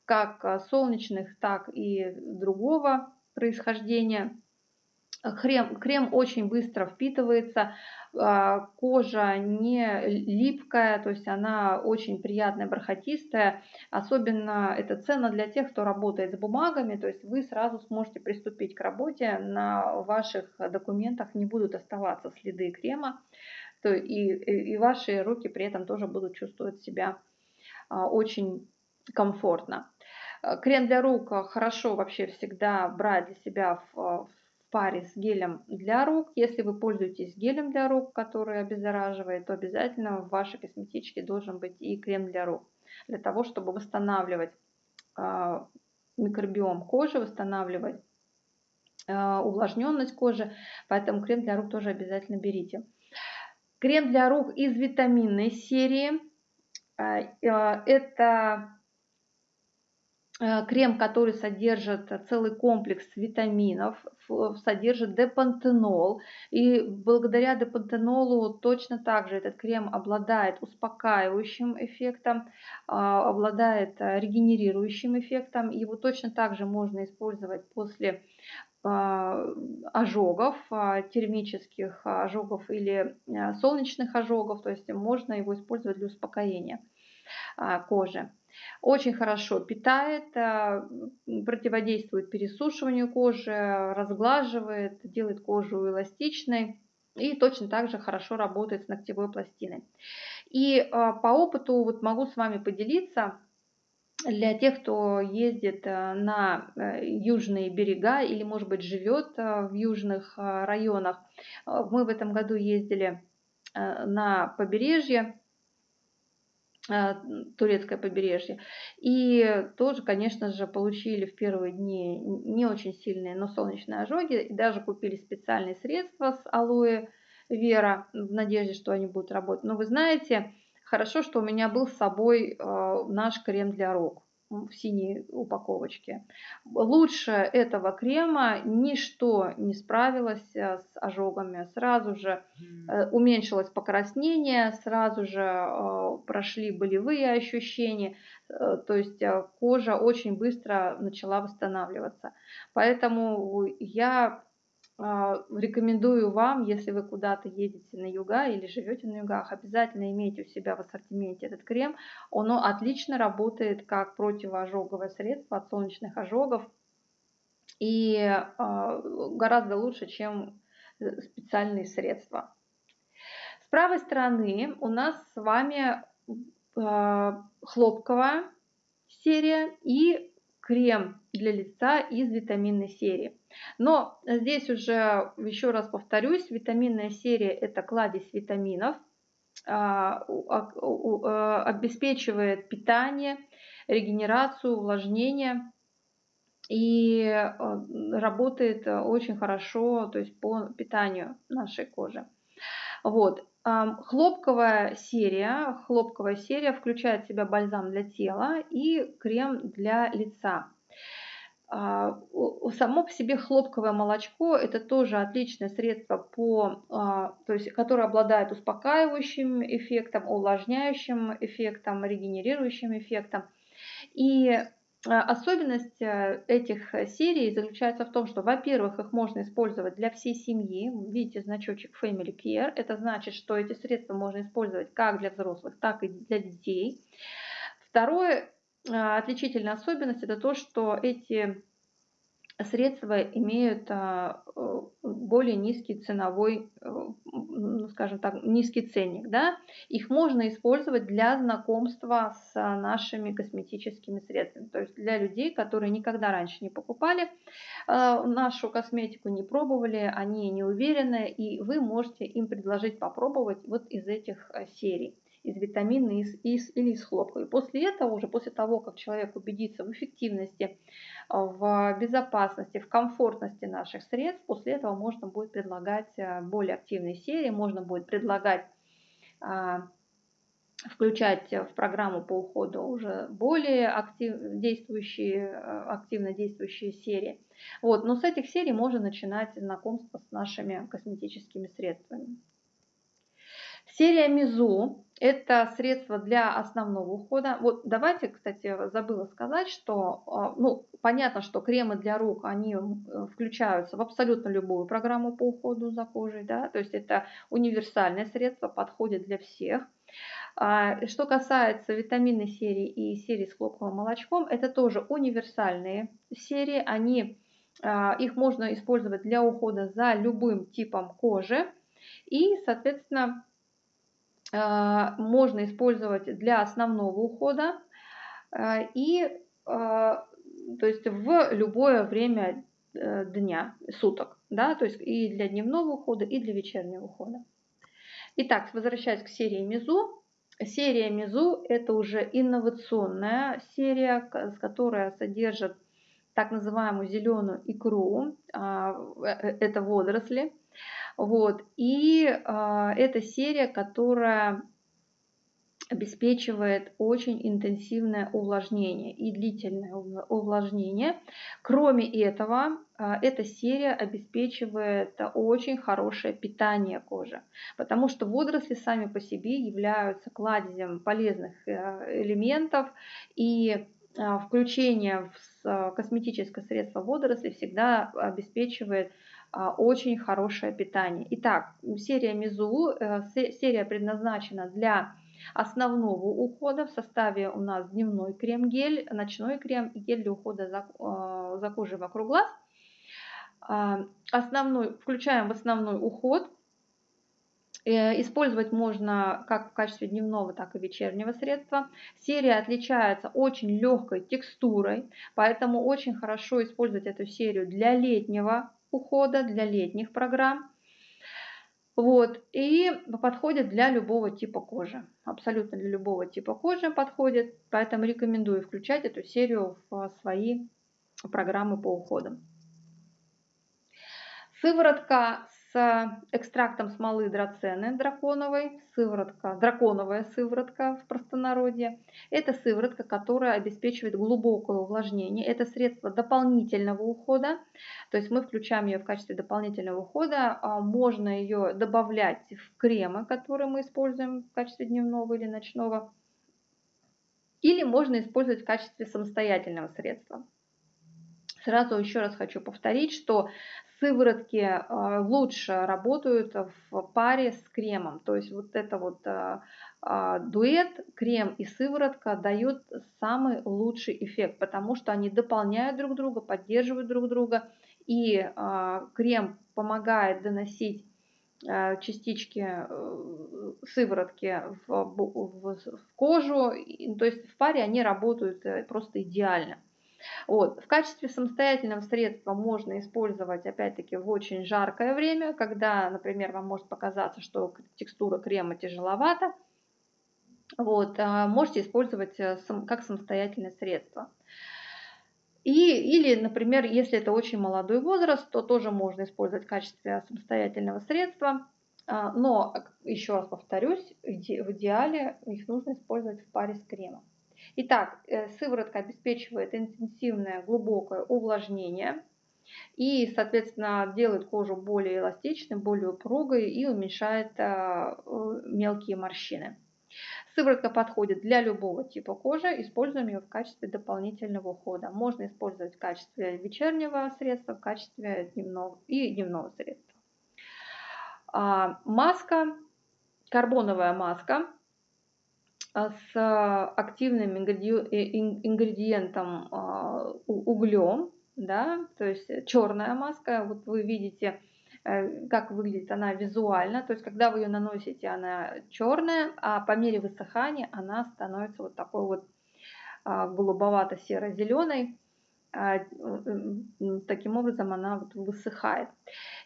как э, солнечных, так и другого происхождения. Крем, крем очень быстро впитывается, а, кожа не липкая, то есть она очень приятная, бархатистая. Особенно это ценно для тех, кто работает с бумагами, то есть вы сразу сможете приступить к работе, на ваших документах не будут оставаться следы крема, то и, и ваши руки при этом тоже будут чувствовать себя а, очень комфортно. Крем для рук хорошо вообще всегда брать для себя в паре с гелем для рук. Если вы пользуетесь гелем для рук, который обеззараживает, то обязательно в вашей косметичке должен быть и крем для рук. Для того, чтобы восстанавливать э, микробиом кожи, восстанавливать э, увлажненность кожи. Поэтому крем для рук тоже обязательно берите. Крем для рук из витаминной серии. Э, это Э, крем, который содержит целый комплекс витаминов, содержит депантенол. И благодаря депантенолу точно так же этот крем обладает успокаивающим эффектом, а, обладает э, регенерирующим эффектом. Его точно так же можно использовать после а, ожогов, а, термических ожогов или э, солнечных ожогов. То есть можно его использовать для успокоения кожи. Очень хорошо питает, а, противодействует пересушиванию кожи, разглаживает, делает кожу эластичной и точно так же хорошо работает с ногтевой пластиной. И а, по опыту вот могу с вами поделиться, для тех, кто ездит а, на э, южные берега или, может быть, живет в южных районах. Мы в этом году ездили на побережье турецкое побережье. И тоже, конечно же, получили в первые дни не очень сильные, но солнечные ожоги. И даже купили специальные средства с алоэ вера в надежде, что они будут работать. Но вы знаете, хорошо, что у меня был с собой э, наш крем для рук в синей упаковочке. Лучше этого крема ничто не справилось э, с ожогами. Сразу же э, уменьшилось покраснение, сразу же э, прошли болевые ощущения, то есть кожа очень быстро начала восстанавливаться. Поэтому я рекомендую вам, если вы куда-то едете на юга или живете на югах, обязательно имейте у себя в ассортименте этот крем. Он отлично работает как противоожоговое средство от солнечных ожогов и а, гораздо лучше, чем э, специальные средства. С правой стороны у нас с вами а, хлопковая серия и крем для лица из витаминной серии. Но здесь уже, еще раз повторюсь, витаминная серия – это кладезь витаминов, а, а, обеспечивает питание, регенерацию, увлажнение и а, работает очень хорошо то есть по питанию нашей кожи. Вот. Хлопковая серия, хлопковая серия включает в себя бальзам для тела и крем для лица. А, само по себе хлопковое молочко это тоже отличное средство, по, а, то есть, которое обладает успокаивающим эффектом, увлажняющим эффектом, регенерирующим эффектом. И а, Особенность э, этих серий заключается в том, что, во-первых, их можно использовать для всей семьи. Видите значочек Family Care. Это значит, что эти средства можно использовать как для взрослых, так и для детей. Второе, отличительная особенность это то, что эти средства имеют а, более низкий ценовой, э, ну, скажем так, низкий ценник. Да? Их можно использовать для знакомства с нашими косметическими средствами. То есть для людей, которые никогда раньше не покупали а, нашу косметику, не пробовали, они не уверены, и вы можете им предложить попробовать вот из этих э, серий из витамина из, из, или из хлопка. И после этого, уже после того, как человек убедится в эффективности, в безопасности, в комфортности наших средств, после этого можно будет предлагать э, более активные серии, можно будет предлагать а, включать в программу по уходу уже более актив, действующие, э, активно действующие серии. Вот, но с этих серий можно начинать знакомство с нашими косметическими средствами. Серия Мизу – это средство для основного ухода. Вот давайте, кстати, забыла сказать, что а, ну, понятно, что кремы для рук, они э, включаются в абсолютно любую программу по уходу за кожей. Да? То есть это универсальное средство, подходит для всех. А, что касается витаминной серии и серии с хлопковым молочком, это тоже универсальные серии. Они, а, их можно использовать для ухода за любым типом кожи. И, соответственно, можно использовать для основного ухода а, и а, то есть в любое время э, дня, суток, да, то есть и для дневного ухода, и для вечернего ухода. Итак, возвращаясь к серии Мизу. Серия Мизу – это уже инновационная серия, которая содержит так называемую зеленую икру, э, э, это водоросли, вот. И э, это серия, которая обеспечивает очень интенсивное увлажнение и длительное увлажнение. Кроме этого, эта серия обеспечивает очень хорошее питание кожи, потому что водоросли сами по себе являются кладезем полезных э, элементов, и включение в косметическое средство водорослей всегда обеспечивает а, очень хорошее питание. Итак, серия Мизу, э, серия предназначена для основного ухода. В составе у нас дневной крем-гель, ночной крем и гель для ухода за, э, за кожей вокруг глаз. А, основной, включаем в основной уход. Э, использовать можно как в качестве дневного, так и вечернего средства. Серия отличается очень легкой текстурой, поэтому очень хорошо использовать эту серию для летнего ухода, для летних программ. Вот, и подходит для любого типа кожи. Абсолютно для любого типа кожи подходит. Поэтому рекомендую включать эту серию в свои программы по уходам. Сыворотка с экстрактом смолы драцены драконовой, сыворотка, драконовая сыворотка в простонародье. Это сыворотка, которая обеспечивает глубокое увлажнение. Это средство дополнительного ухода, то есть мы включаем ее в качестве дополнительного ухода. А, можно ее добавлять в кремы, которые мы используем в качестве дневного или ночного. Или можно использовать в качестве самостоятельного средства. Сразу еще раз хочу повторить, что сыворотки а, лучше работают в паре с кремом. То есть вот это вот а, а, дуэт, крем и сыворотка дают самый лучший эффект, потому что они дополняют друг друга, поддерживают друг друга. И крем помогает доносить частички э, сыворотки в, в, в кожу. То есть в паре они работают э, просто идеально. Вот. В качестве самостоятельного средства можно использовать, опять-таки, в очень жаркое время, когда, например, вам может показаться, что текстура крема тяжеловата. Вот. А можете использовать э, как самостоятельное средство. И, или, например, если это очень молодой возраст, то тоже можно использовать в качестве самостоятельного средства. А, но, еще раз повторюсь, в идеале их нужно использовать в паре с кремом. Итак, э, сыворотка обеспечивает интенсивное глубокое увлажнение и, соответственно, делает кожу более эластичной, более упругой и уменьшает э, мелкие морщины. Сыворотка подходит для любого типа кожи, используем ее в качестве дополнительного ухода. Можно использовать в качестве вечернего средства, в качестве дневного и дневного средства. А, маска, карбоновая маска с активным ингредиентом а, углем. да, то есть черная маска, вот вы видите, э, как выглядит она визуально, то есть когда вы ее наносите, она черная, а по мере высыхания она становится вот такой вот а, голубовато-серо-зеленой, а, таким образом она вот высыхает.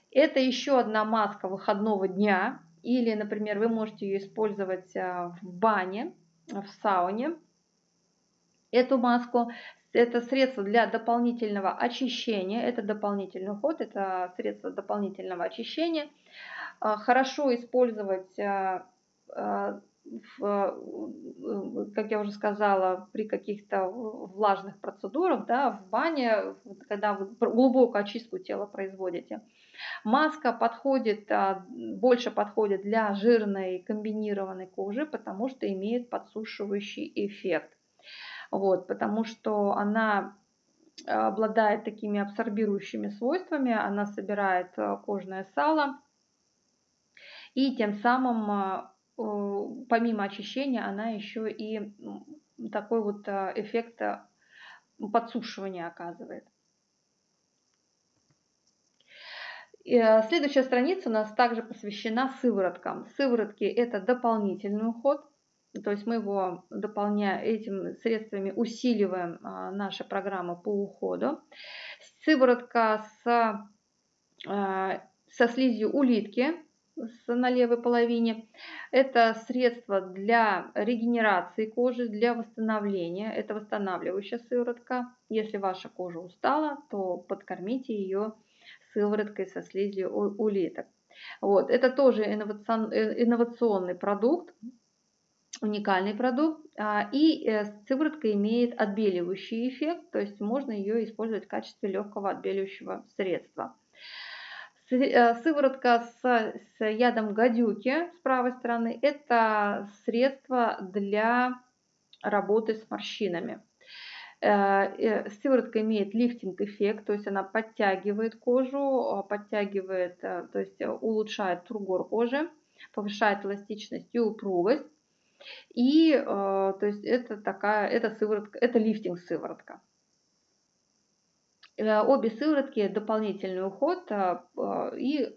Это еще одна маска выходного дня, или, например, вы можете ее использовать а, в бане, в сауне. Эту маску это средство для дополнительного очищения, это дополнительный уход, это средство дополнительного очищения. А, хорошо использовать, а, а, как я уже сказала, при каких-то влажных процедурах, да, в бане, когда вы глубокую очистку тела производите. Маска подходит, больше подходит для жирной комбинированной кожи, потому что имеет подсушивающий эффект вот, потому что она э, обладает такими абсорбирующими свойствами, она собирает э, кожное сало, и тем самым, э, помимо очищения, она еще и такой вот эффект подсушивания оказывает. Следующая страница у нас также посвящена сывороткам. Сыворотки – это дополнительный уход. То есть мы его дополняем этими средствами, усиливаем а, наши программы по уходу. Сыворотка с, а, со слизью улитки на левой половине. Это средство для регенерации кожи, для восстановления. Это восстанавливающая сыворотка. Если ваша кожа устала, то подкормите ее сывороткой со слизью улиток. Вот. Это тоже инновационный продукт, уникальный продукт. А, и э, сыворотка имеет отбеливающий эффект, то есть можно ее использовать в качестве легкого отбеливающего средства. Э, сыворотка с, с ядом гадюки с правой стороны – это средство для работы с морщинами. Э, сыворотка имеет лифтинг-эффект, то есть она подтягивает кожу, подтягивает, то есть улучшает тургор кожи, повышает эластичность и упругость. И э, то есть это такая, это сыворотка, это лифтинг сыворотка. Э, обе сыворотки дополнительный уход э, и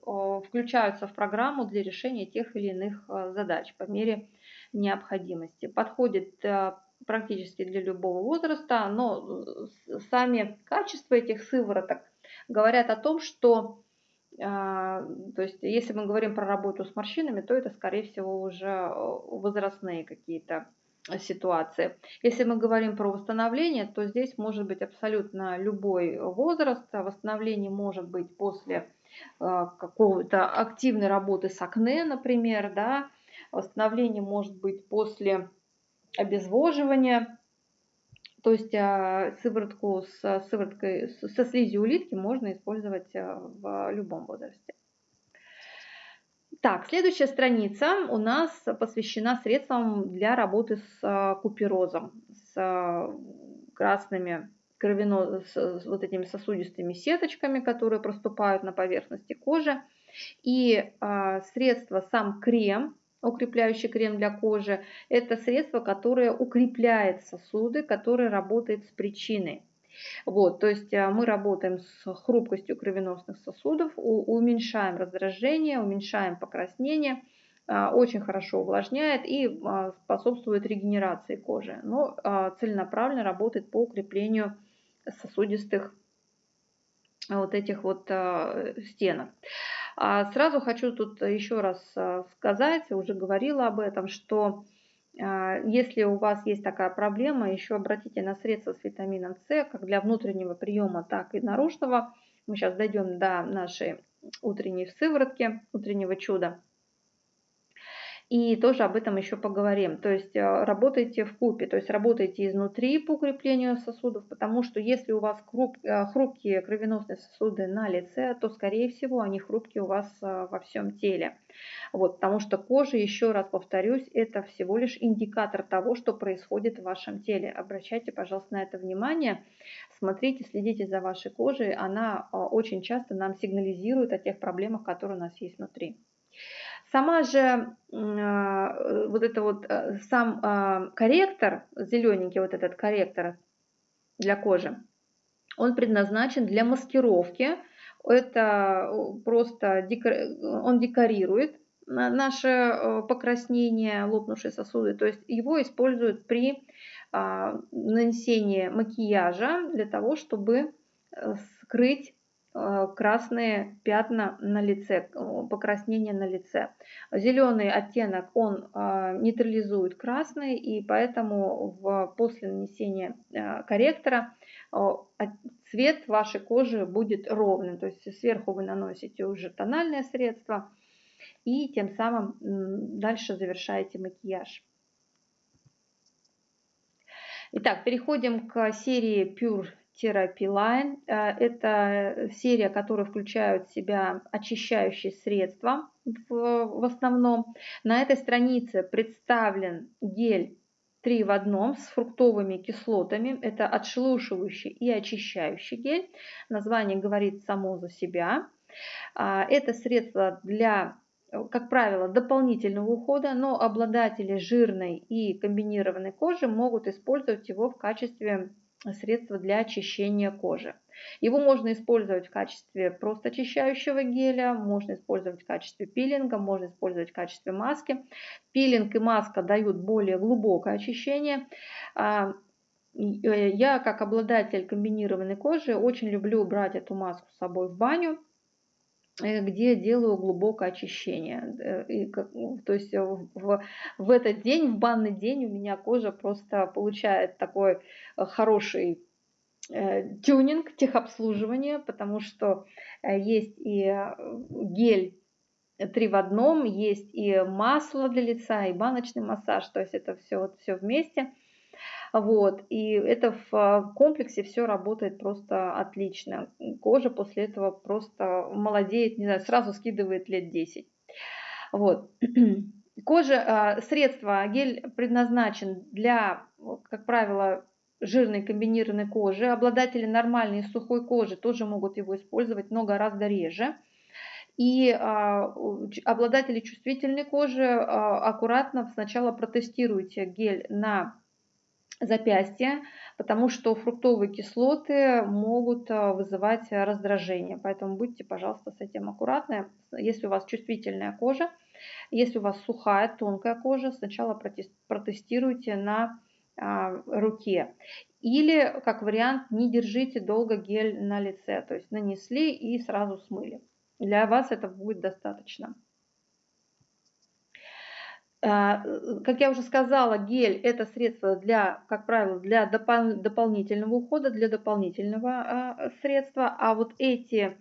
включаются в программу для решения тех или иных задач по мере необходимости. Подходит практически для любого возраста, но сами качества этих сывороток говорят о том, что а, то есть, если мы говорим про работу с морщинами, то это, скорее всего, уже э, возрастные какие-то ситуации. Если мы говорим про восстановление, то здесь может быть абсолютно любой возраст. Восстановление может быть после э, какого-то активной работы с акне, например, да. Восстановление может быть после обезвоживания, то есть а, сыворотку с сывороткой, со слизью улитки можно использовать а, в любом возрасте. Так, следующая страница у нас посвящена средствам для работы с куперозом, с красными кровяно, с вот этими сосудистыми сеточками, которые проступают на поверхности кожи. И средство, сам крем, укрепляющий крем для кожи, это средство, которое укрепляет сосуды, которое работает с причиной. Вот, то есть а, мы работаем с хрупкостью кровеносных сосудов, уменьшаем раздражение, уменьшаем покраснение, а, очень хорошо увлажняет и а, способствует регенерации кожи, но целенаправленно работает по укреплению сосудистых вот этих вот стенок. А сразу хочу тут еще раз а, сказать, уже говорила об этом, что а, если у вас есть такая проблема, еще обратите на средства с витамином С, как для внутреннего приема, так и наружного. Мы сейчас дойдем до нашей утренней сыворотки, утреннего чуда. И тоже об этом еще поговорим. То есть э, работайте в купе, то есть работайте изнутри по укреплению сосудов, потому что если у вас э, хрупкие кровеносные сосуды на лице, то скорее всего они хрупкие у вас э, во всем теле. Вот, потому что кожа, еще раз повторюсь, это всего лишь индикатор того, что происходит в вашем теле. Обращайте, пожалуйста, на это внимание. Смотрите, следите за вашей кожей. Она очень часто нам сигнализирует о тех проблемах, которые у нас есть внутри. Сама же а, вот это вот э, сам а, корректор, зелененький вот этот корректор для кожи, Он предназначен для маскировки. Это просто он декорирует наше э, покраснение, лопнувшие сосуды. То есть его используют при а, нанесении макияжа для того, чтобы э, скрыть э, красные пятна на лице, покраснение на лице. Зеленый оттенок, он нейтрализует красный, и поэтому в, после нанесения корректора цвет вашей кожи будет ровным. То есть сверху вы наносите уже тональное средство, и тем самым дальше завершаете макияж. Итак, переходим к серии Pure Line. Э, это серия, которая включает в себя очищающие средства в, в основном. На этой странице представлен гель 3 в одном с фруктовыми кислотами. Это отшелушивающий и очищающий гель. Название говорит само за себя. А, это средство для как правило, дополнительного ухода, но обладатели жирной и комбинированной кожи могут использовать его в качестве средства для очищения кожи. Его можно использовать в качестве просто очищающего геля, можно использовать в качестве пилинга, можно использовать в качестве маски. Пилинг и маска дают более глубокое очищение. А, э, я, как обладатель комбинированной кожи, очень люблю брать эту маску с собой в баню, где делаю глубокое очищение. Э, и, ну, то есть э, в, в этот день, в банный день у меня кожа просто получает такой хороший тюнинг, техобслуживание, потому что есть и гель три в одном, есть и масло для лица, и баночный массаж, то есть это все, вот все вместе – вот. И это в а, комплексе все работает просто отлично. Кожа после этого просто молодеет, не знаю, сразу скидывает лет 10. Вот. [clears throat] Кожа, а, средство, гель предназначен для, как правило, жирной комбинированной кожи. Обладатели нормальной сухой кожи тоже могут его использовать, но гораздо реже. И а, обладатели чувствительной кожи а, аккуратно сначала протестируйте гель на запястья, потому что фруктовые кислоты могут а, вызывать раздражение. Поэтому будьте, пожалуйста, с этим аккуратны. Если у вас чувствительная кожа, если у вас сухая, тонкая кожа, сначала протестируйте на а, руке. Или, как вариант, не держите долго гель на лице, то есть нанесли и сразу смыли. Для вас это будет достаточно. А, как я уже сказала, гель это средство для, как правило, для допол дополнительного ухода, для дополнительного а, средства, а вот эти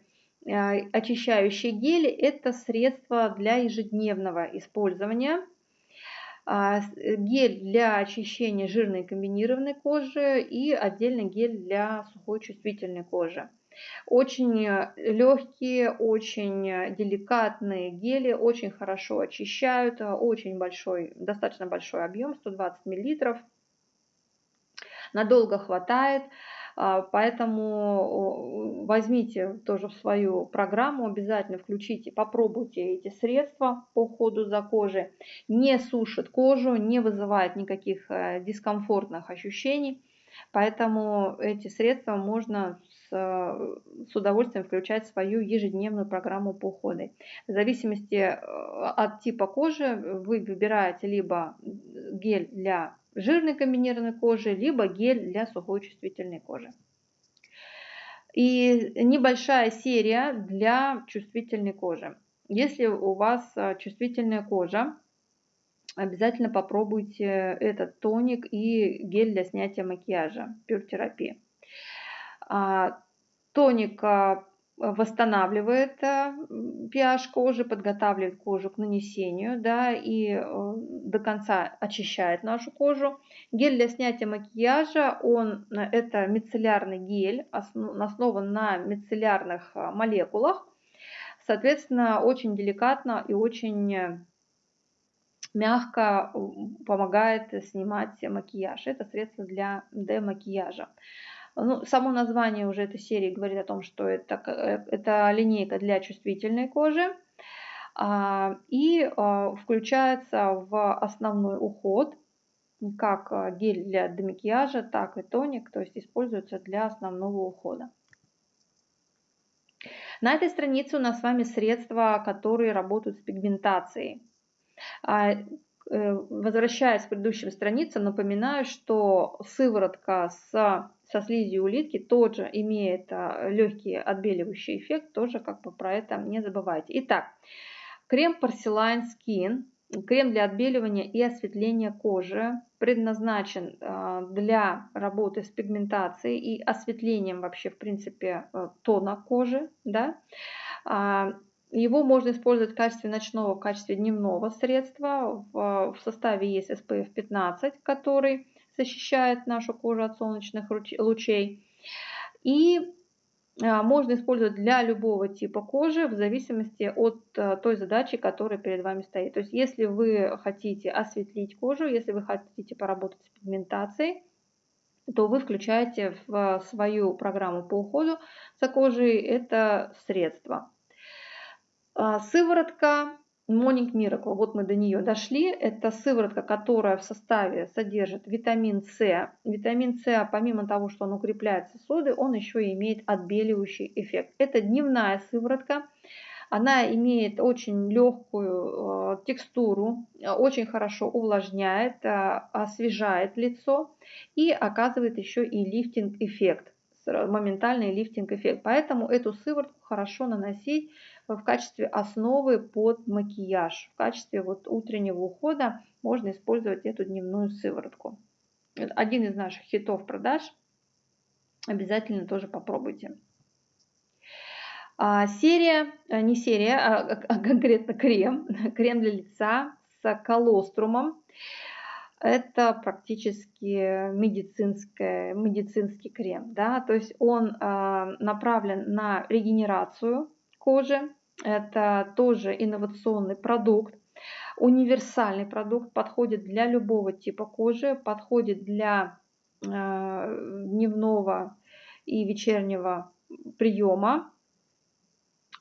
а, очищающие гели это средство для ежедневного использования. Гель для очищения жирной комбинированной кожи и отдельный гель для сухой чувствительной кожи. Очень э, легкие, очень э, деликатные гели, очень хорошо очищают, э, очень большой, достаточно большой объем, 120 мл. Надолго хватает, а, поэтому возьмите тоже в свою программу, обязательно включите, попробуйте эти средства по уходу за кожей. Не сушит кожу, не вызывает никаких дискомфортных ощущений. Поэтому эти средства можно с удовольствием включать свою ежедневную программу по уходу. В зависимости э, от типа кожи вы выбираете либо гель для жирной комбинированной кожи, либо гель для сухой чувствительной кожи. И небольшая серия для чувствительной кожи. Если у вас э, чувствительная кожа, обязательно попробуйте этот тоник и гель для снятия макияжа, пюртерапия. А, тоник а, восстанавливает pH а, кожи, подготавливает кожу к нанесению, да, и э, до конца очищает нашу кожу. Гель для снятия макияжа, он, э, это мицеллярный гель, основан на мицеллярных молекулах. Соответственно, очень деликатно и очень мягко помогает снимать макияж. Это средство для демакияжа. Ну, само название уже этой серии говорит о том, что это, э, это линейка для чувствительной кожи а, и а, включается в основной уход как гель для демакияжа, так и тоник, то есть используются для основного ухода. На этой странице у нас с вами средства, которые работают с пигментацией. А, э, возвращаясь к предыдущим страницам, напоминаю, что сыворотка с, со слизью улитки тоже имеет а, легкий отбеливающий эффект, тоже как бы про это не забывайте. Итак, крем Porcelain Skin Крем для отбеливания и осветления кожи предназначен а, для работы с пигментацией и осветлением вообще, в принципе, э, тона кожи. Да? Его можно использовать в качестве ночного, в качестве дневного средства. В составе есть SPF 15, который защищает нашу кожу от солнечных лучей. И а, можно использовать для любого типа кожи в зависимости от э, той задачи, которая перед вами стоит. То есть если вы хотите осветлить кожу, если вы хотите поработать с пигментацией, то вы включаете в свою программу по уходу за кожей это средство. А, сыворотка Morning Miracle, вот мы до нее дошли. Это сыворотка, которая в составе содержит витамин С. Витамин С, помимо того, что он укрепляет сосуды, он еще и имеет отбеливающий эффект. Это дневная сыворотка. Она имеет очень легкую э, текстуру, очень хорошо увлажняет, э, освежает лицо и оказывает еще и лифтинг эффект, моментальный лифтинг эффект. Поэтому эту сыворотку хорошо наносить в качестве основы под макияж. В качестве вот утреннего ухода можно использовать эту дневную сыворотку. Один из наших хитов продаж. Обязательно тоже попробуйте. А, серия, э, не серия, а, а конкретно крем. [laughs] Крем для лица с колострумом. Это практически медицинский, медицинский крем. Да? То есть он а, направлен на регенерацию кожи. Это тоже инновационный продукт, универсальный продукт, подходит для любого типа кожи, подходит для э, дневного и вечернего приема,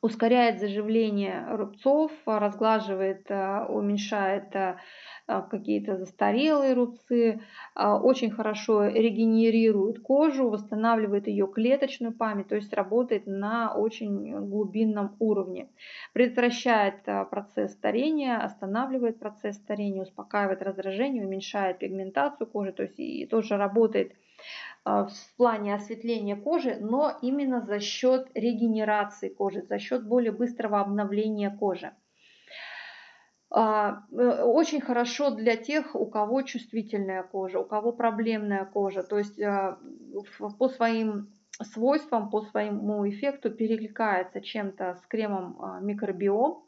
ускоряет заживление рубцов, разглаживает, э, уменьшает а, какие-то застарелые рубцы, а, очень хорошо регенерирует кожу, восстанавливает ее клеточную память, то есть работает на очень глубинном уровне. Предотвращает а, процесс старения, останавливает процесс старения, успокаивает раздражение, уменьшает пигментацию кожи, то есть и тоже работает в плане осветления кожи, но именно за счет регенерации кожи, за счет более быстрого обновления кожи. А, э, очень хорошо для тех, у кого чувствительная кожа, у кого проблемная кожа. То есть а, по своим свойствам, по своему эффекту перекликается чем-то с кремом а, микробиом.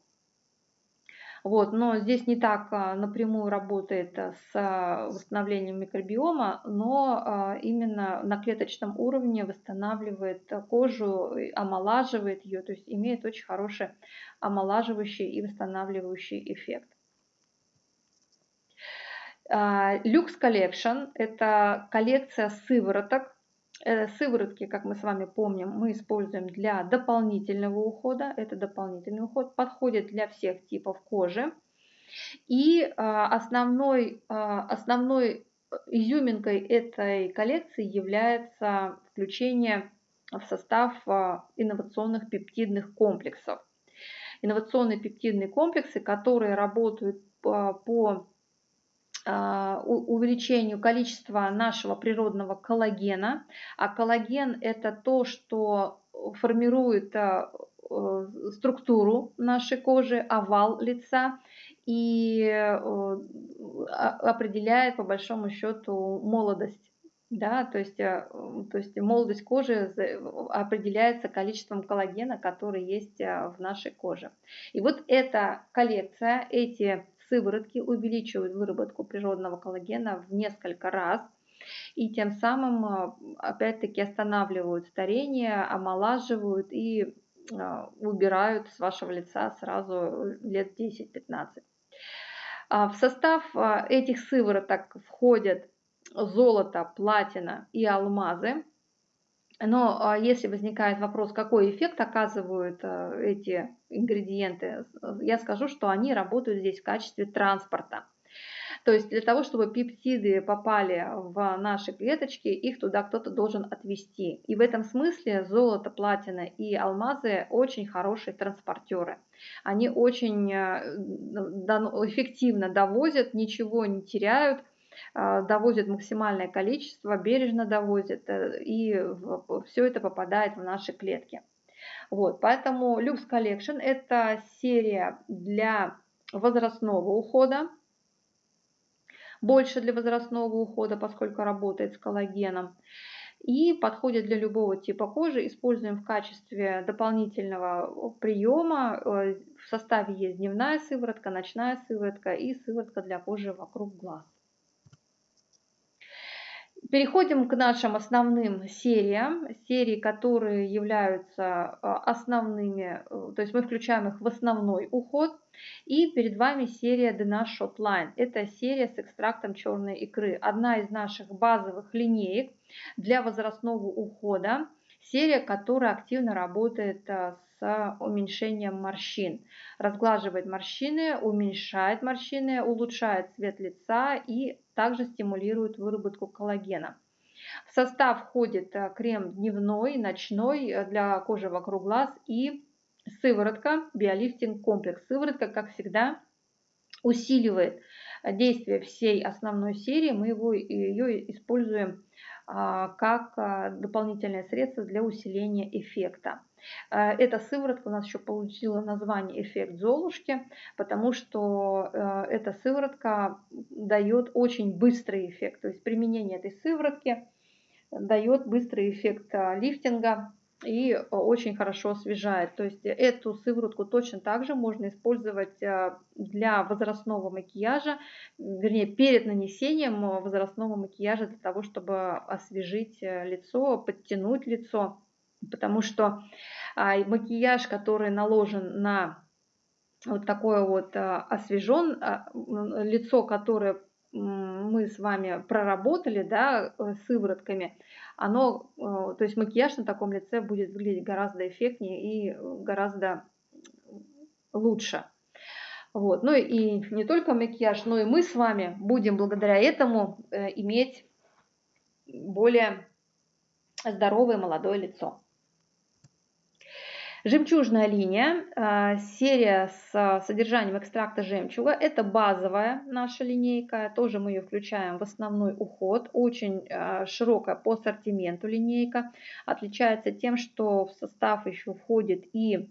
Вот, но здесь не так а, напрямую работает а, с а, восстановлением микробиома, но именно на клеточном уровне восстанавливает кожу, омолаживает ее, то есть имеет очень хороший омолаживающий и восстанавливающий эффект. Lux Collection – это коллекция сывороток, сыворотки, как мы с вами помним, мы используем для дополнительного ухода. Это дополнительный уход, подходит для всех типов кожи. И а, основной, а, основной изюминкой этой коллекции является включение в состав а, инновационных пептидных комплексов. Инновационные пептидные комплексы, которые работают по увеличению количества нашего природного коллагена. А коллаген это то, что формирует а, э, структуру нашей кожи, овал лица и э, определяет по большому счету молодость. Да, то есть, э, то есть молодость кожи определяется количеством коллагена, который есть в нашей коже. И вот эта коллекция, эти сыворотки увеличивают выработку природного коллагена в несколько раз и тем самым а, опять-таки останавливают старение, омолаживают и а, убирают с вашего лица сразу лет 10-15. А, в состав этих сывороток входят золото, платина и алмазы. Но а, если возникает вопрос, какой эффект оказывают а, эти ингредиенты, я скажу, что они работают здесь в качестве транспорта. То есть для того, чтобы пептиды попали в наши клеточки, их туда кто-то должен отвести. И в этом смысле золото, платина и алмазы очень хорошие транспортеры. Они очень э, эффективно довозят, ничего не теряют, довозят максимальное количество, бережно довозят, э, и все это попадает в наши клетки. Вот, поэтому Lux Collection это серия для возрастного ухода, больше для возрастного ухода, поскольку работает с коллагеном. И подходит для любого типа кожи. Используем в качестве дополнительного приема. Э, в составе есть дневная сыворотка, ночная сыворотка и сыворотка для кожи вокруг глаз. Переходим к нашим основным сериям, серии, которые являются э, основными, э, то есть мы включаем их в основной уход. И перед вами серия DNA Shotline. Это серия с экстрактом черной икры. Одна из наших базовых линеек для возрастного ухода. Серия, которая активно работает а, с уменьшением морщин. Разглаживает морщины, уменьшает морщины, улучшает цвет лица и также стимулирует выработку коллагена. В состав входит а, крем дневной, ночной э, для кожи вокруг глаз и Сыворотка, биолифтинг комплекс. Сыворотка, как всегда, усиливает действие всей основной серии. Мы его, ее используем а, как дополнительное средство для усиления эффекта. А, эта сыворотка у нас еще получила название эффект Золушки, потому что эта сыворотка дает очень быстрый эффект. То есть применение этой сыворотки дает быстрый эффект лифтинга и очень хорошо освежает. То есть эту сыворотку точно так же можно использовать э, для возрастного макияжа, вернее перед нанесением возрастного макияжа для того, чтобы освежить э, лицо, подтянуть лицо. Потому что а, макияж, который наложен на вот такое вот э, освежен, лицо, которое мы с вами проработали, да, сыворотками, оно, э, то есть макияж на таком лице будет выглядеть гораздо эффектнее и э, гораздо лучше. Вот. Ну и не только макияж, но и мы с вами будем благодаря этому э, иметь более здоровое молодое лицо. Жемчужная линия, а, серия с содержанием экстракта жемчуга. Это базовая наша линейка, тоже мы ее включаем в основной уход. Очень а, широкая по ассортименту линейка. Отличается тем, что в состав еще входит и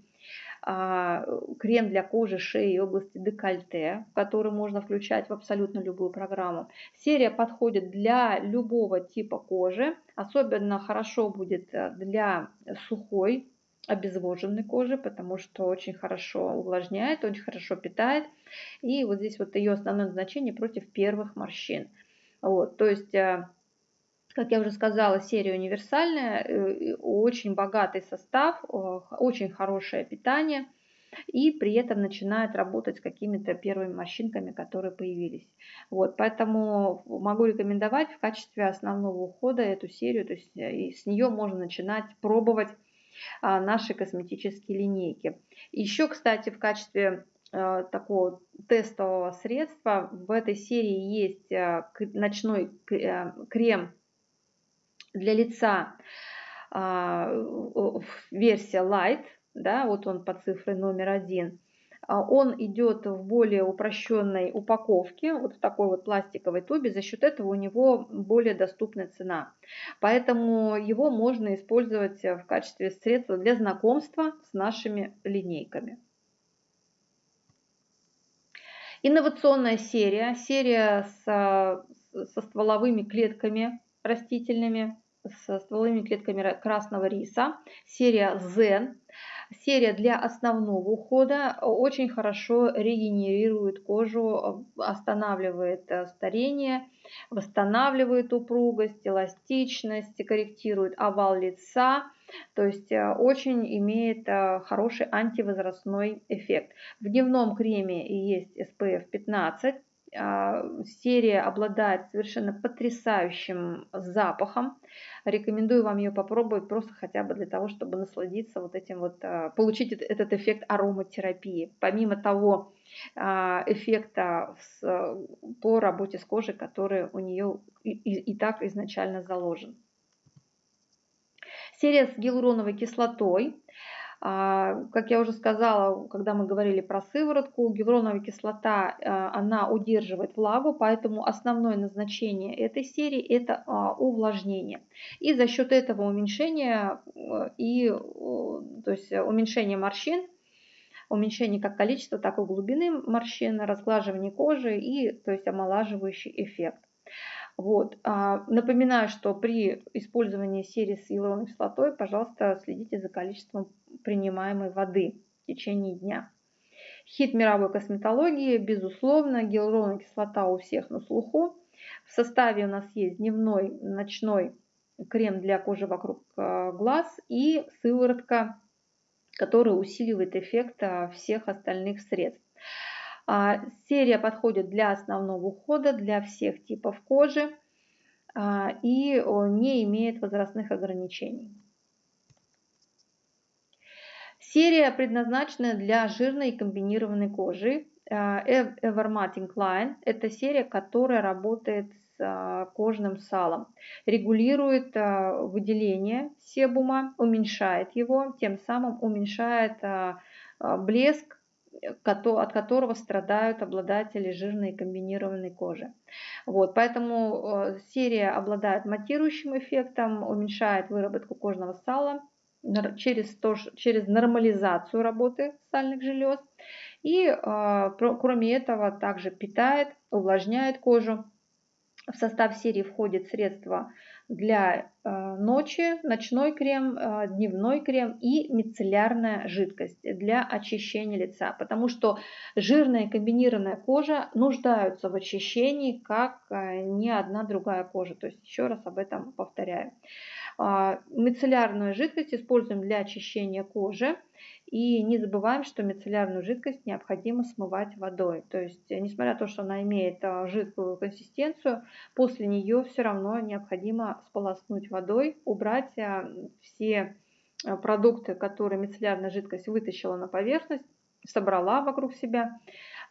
а, крем для кожи, шеи и области декольте, который можно включать в абсолютно любую программу. Серия подходит для любого типа кожи, особенно хорошо будет для сухой обезвоженной кожи, потому что очень хорошо увлажняет, очень хорошо питает. И вот здесь вот ее основное назначение против первых морщин. Вот, то есть, э, как я уже сказала, серия универсальная, э, очень богатый состав, очень хорошее питание и при этом начинает работать с какими-то первыми морщинками, которые появились. Вот, поэтому могу рекомендовать в качестве основного ухода эту серию, то есть э, с нее можно начинать пробовать а, наши косметические линейки. Еще, кстати, в качестве а, такого тестового средства в этой серии есть а, ночной крем для лица версия Light, да, вот он по цифре номер один. А, он идет в более упрощенной упаковке, вот в такой вот пластиковой тубе, за счет этого у него более доступная цена. Поэтому его можно использовать в качестве средства для знакомства с нашими линейками. Инновационная серия, серия со, со стволовыми клетками растительными, со стволовыми клетками красного риса, серия Zen. Серия для основного ухода очень хорошо регенерирует кожу, останавливает э, старение, восстанавливает упругость, эластичность, корректирует овал лица. То есть э, очень имеет э, хороший антивозрастной эффект. В дневном креме есть SPF 15, Серия обладает совершенно потрясающим запахом. Рекомендую вам ее попробовать просто хотя бы для того, чтобы насладиться вот этим вот, получить этот эффект ароматерапии. Помимо того эффекта по работе с кожей, который у нее и так изначально заложен. Серия с гиалуроновой кислотой. А, как я уже сказала, когда мы говорили про сыворотку, гиалуроновая кислота, а, она удерживает влагу, поэтому основное назначение этой серии это а, увлажнение. И за счет этого уменьшения и то есть уменьшение морщин, уменьшение как количества, так и глубины морщин, разглаживание кожи и то есть омолаживающий эффект. Вот. А, напоминаю, что при использовании серии с гиалуроновой кислотой, пожалуйста, следите за количеством принимаемой воды в течение дня. Хит мировой косметологии, безусловно, гиалуроновая кислота у всех на слуху. В составе у нас есть дневной, ночной крем для кожи вокруг а, глаз и сыворотка, которая усиливает эффект а, всех остальных средств. А, серия подходит для основного ухода, для всех типов кожи а, и не имеет возрастных ограничений. Серия предназначена для жирной и комбинированной кожи. А, Evermating Line – это серия, которая работает с кожным салом, регулирует выделение себума, уменьшает его, тем самым уменьшает блеск от которого страдают обладатели жирной и комбинированной кожи. Вот, поэтому э, серия обладает матирующим эффектом, уменьшает выработку кожного сала через, то, через нормализацию работы сальных желез. И э, кроме этого также питает, увлажняет кожу. В состав серии входит средства для э, ночи, ночной крем, э, дневной крем и мицеллярная жидкость для очищения лица, потому что жирная комбинированная кожа нуждаются в очищении, как э, ни одна другая кожа. То есть еще раз об этом повторяю. А, мицеллярную жидкость используем для очищения кожи. И не забываем, что мицеллярную жидкость необходимо смывать водой. То есть, несмотря на то, что она имеет а, жидкую консистенцию, после нее все равно необходимо сполоснуть водой, убрать а, все продукты, которые мицеллярная жидкость вытащила на поверхность, собрала вокруг себя,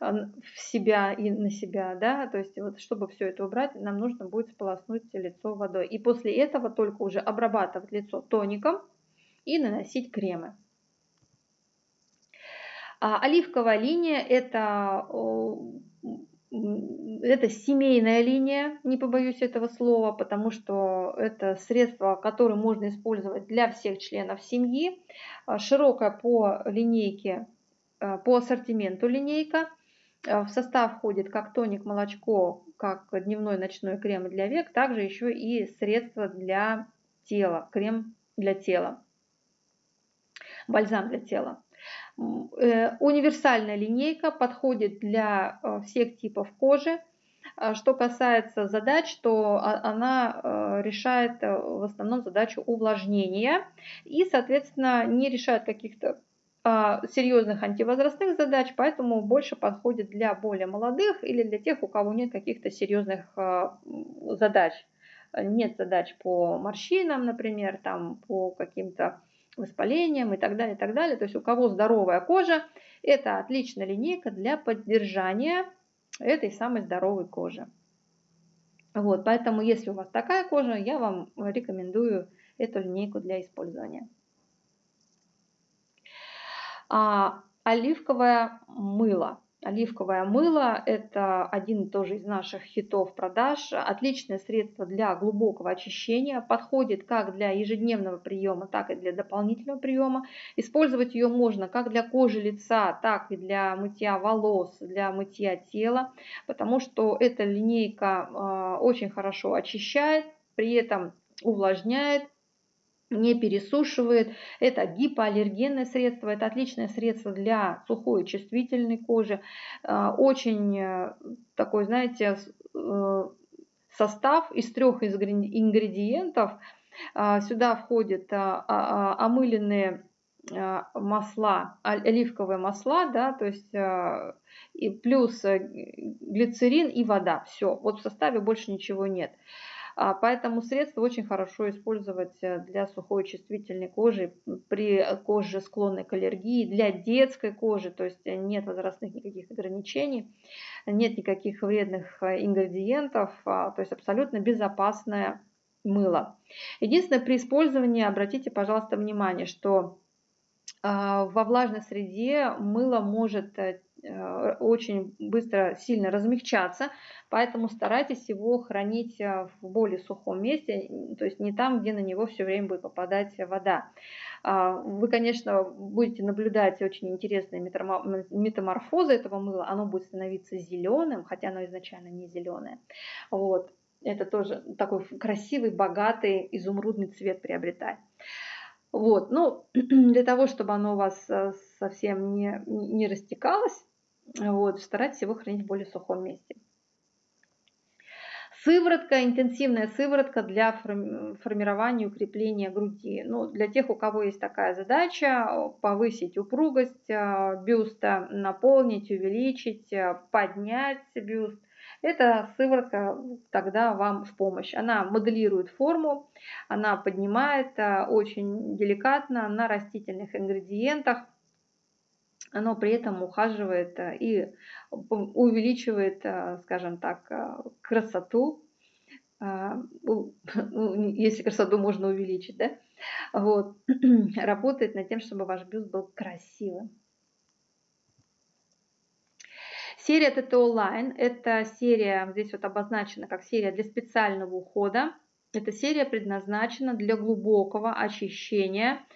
в себя и на себя, да, то есть вот чтобы все это убрать, нам нужно будет сполоснуть лицо водой. И после этого только уже обрабатывать лицо тоником и наносить кремы. А оливковая линия это, это семейная линия, не побоюсь этого слова, потому что это средство, которое можно использовать для всех членов семьи. Широкая по линейке, по ассортименту линейка – Э, в состав входит как тоник, молочко, как дневной ночной крем для век, также еще и средства для тела, крем для тела, бальзам для тела. Э, универсальная линейка подходит для э, всех типов кожи. Что касается задач, то она решает в основном задачу увлажнения и, соответственно, не решает каких-то а, серьезных антивозрастных задач, поэтому больше подходит для более молодых или для тех, у кого нет каких-то серьезных а, задач. Нет задач по морщинам, например, там, по каким-то воспалениям и так далее, и так далее. То есть у кого здоровая кожа, это отличная линейка для поддержания этой самой здоровой кожи. Вот, поэтому если у вас такая кожа, я вам рекомендую эту линейку для использования. А оливковое мыло. Оливковое мыло – это один тоже из наших хитов продаж. Отличное средство для глубокого очищения. Подходит как для ежедневного приема, так и для дополнительного приема. Использовать ее можно как для кожи лица, так и для мытья волос, для мытья тела. Потому что эта линейка а, очень хорошо очищает, при этом увлажняет, не пересушивает. Это гипоаллергенное средство, это отличное средство для сухой чувствительной кожи. А, очень э, такой, знаете, э, состав из трех ингредиентов. Сюда входят а, омыленные а, масла, оливковые масла, да, то есть и плюс э, глицерин и вода. Все, вот в составе больше ничего нет. А, поэтому средство очень хорошо использовать э, для сухой чувствительной кожи, при коже склонной к аллергии, для детской кожи, то есть нет возрастных никаких ограничений, нет никаких вредных э, ингредиентов, то есть абсолютно безопасное мыло. Единственное, при использовании обратите, пожалуйста, внимание, что а, во влажной среде мыло может э, э, очень быстро, сильно размягчаться, поэтому старайтесь его хранить э, в более сухом месте, то есть не там, где на него все время будет попадать вода. А, вы, конечно, будете наблюдать очень интересные метаморфозы этого мыла, оно будет становиться зеленым, хотя оно изначально не зеленое. Вот. Это тоже такой красивый, богатый, изумрудный цвет приобретает. Вот, ну, [clears throat] для того, чтобы оно у вас э, совсем не, не растекалось, вот, старайтесь его хранить в более сухом месте. Сыворотка, интенсивная сыворотка для формирования и укрепления груди. Ну, для тех, у кого есть такая задача, повысить упругость э, бюста, наполнить, увеличить, э, поднять бюст – эта сыворотка тогда вам в помощь. Она моделирует форму, она поднимает очень деликатно на растительных ингредиентах, но при этом ухаживает а, и увеличивает, а, скажем так, красоту, [laughs] ну, если красоту можно увеличить, да, вот, [clears throat] работает над тем, чтобы ваш бюст был красивым. Серия TTO Line – это серия, здесь вот обозначена как серия для специального ухода. Эта серия предназначена для глубокого очищения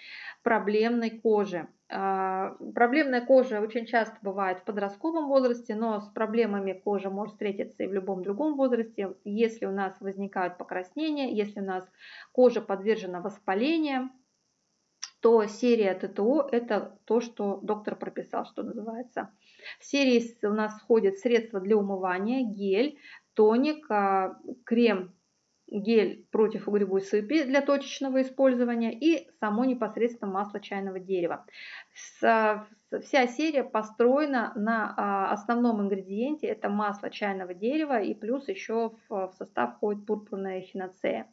проблемной кожи. А, проблемная кожа очень часто бывает в подростковом возрасте, но с проблемами кожи может встретиться и в любом другом возрасте. Если у нас возникают покраснения, если у нас кожа подвержена воспалению, то серия ТТО – это то, что доктор прописал, что называется. В серии у нас входят средства для умывания, гель, тоник, а, крем, гель против угревой сыпи для точечного использования и само непосредственно масло чайного дерева. Вся серия построена на а, основном ингредиенте, это масло чайного дерева и плюс еще в состав входит пурпурная хиноцея.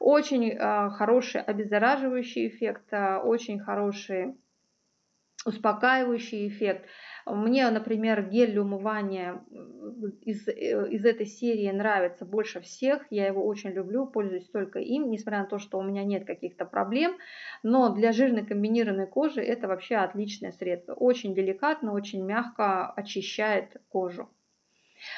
Очень а, хороший обеззараживающий эффект, очень хороший успокаивающий эффект. Мне, например, гель для умывания из, э, из этой серии нравится больше всех. Я его очень люблю, пользуюсь только им, несмотря на то, что у меня нет каких-то проблем. Но для жирной комбинированной кожи это вообще отличное средство. Очень деликатно, очень мягко очищает кожу.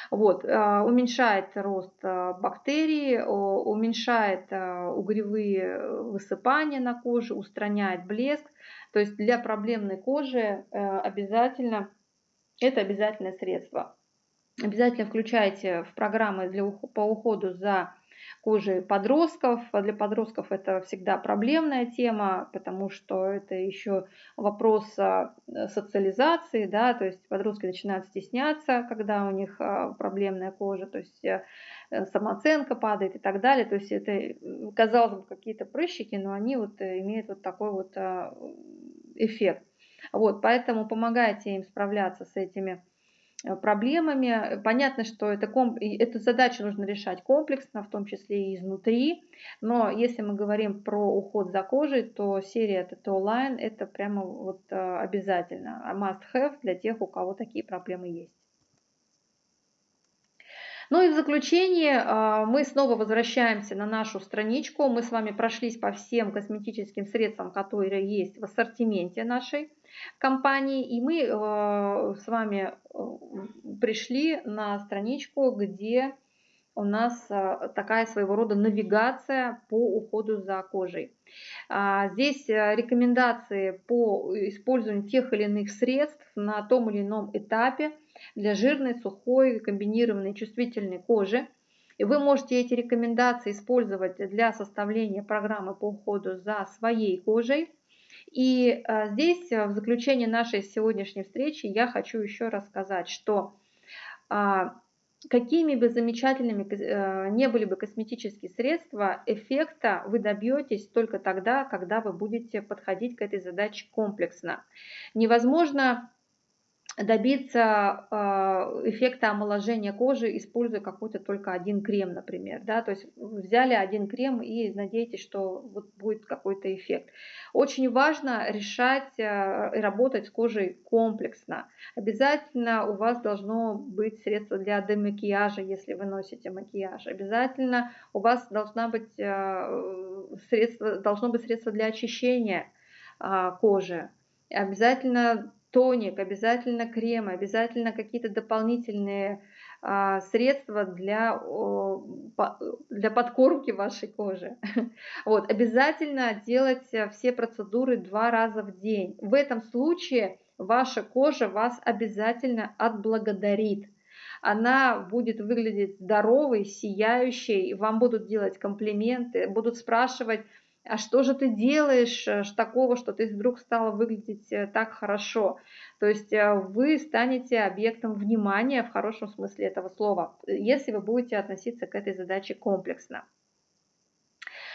Вот, э, уменьшает рост э, бактерий, уменьшает угревые высыпания на коже, устраняет блеск. То есть для проблемной кожи обязательно это обязательное средство. Обязательно включайте в программы для, по уходу за кожей подростков. Для подростков это всегда проблемная тема, потому что это еще вопрос а, социализации, да, то есть подростки начинают стесняться, когда у них а, проблемная кожа, то есть э, самооценка падает и так далее. То есть это, казалось бы, какие-то прыщики, но они вот э, имеют вот такой вот а, эффект. Вот, поэтому помогайте им справляться с этими э, проблемами. Понятно, что это комп... эту задачу нужно решать комплексно, в том числе и изнутри. Но если мы говорим про уход за кожей, то серия TTO Line это прямо вот э, обязательно. А must have для тех, у кого такие проблемы есть. Ну и в заключение а, мы снова возвращаемся на нашу страничку. Мы с вами прошлись по всем косметическим средствам, которые есть в ассортименте нашей компании. И мы а, с вами а, пришли на страничку, где у нас такая своего рода навигация по уходу за кожей. Здесь рекомендации по использованию тех или иных средств на том или ином этапе для жирной, сухой, комбинированной, чувствительной кожи. И вы можете эти рекомендации использовать для составления программы по уходу за своей кожей. И а, здесь в заключение нашей сегодняшней встречи я хочу еще раз сказать, что а, какими бы замечательными э, не были бы косметические средства, эффекта вы добьетесь только тогда, когда вы будете подходить к этой задаче комплексно. Невозможно добиться а, эффекта омоложения кожи, используя какой-то только один крем, например. Да? То есть взяли один крем и надеетесь, что вот будет какой-то эффект. Очень важно решать а, и работать с кожей комплексно. Обязательно у вас должно быть средство для демакияжа, если вы носите макияж. Обязательно у вас должна быть а, средство, должно быть средство для очищения кожи. Обязательно тоник, обязательно кремы, обязательно какие-то дополнительные а, средства для, для подкормки вашей кожи. [laughs] Вот, обязательно делать все процедуры два раза в день. В этом случае ваша кожа вас обязательно отблагодарит. Она будет выглядеть здоровой, сияющей, вам будут делать комплименты, будут спрашивать, а что же ты делаешь э, такого, что ты вдруг стала выглядеть э, так хорошо. То есть э, вы станете объектом внимания в хорошем смысле этого слова, если вы будете относиться к этой задаче комплексно.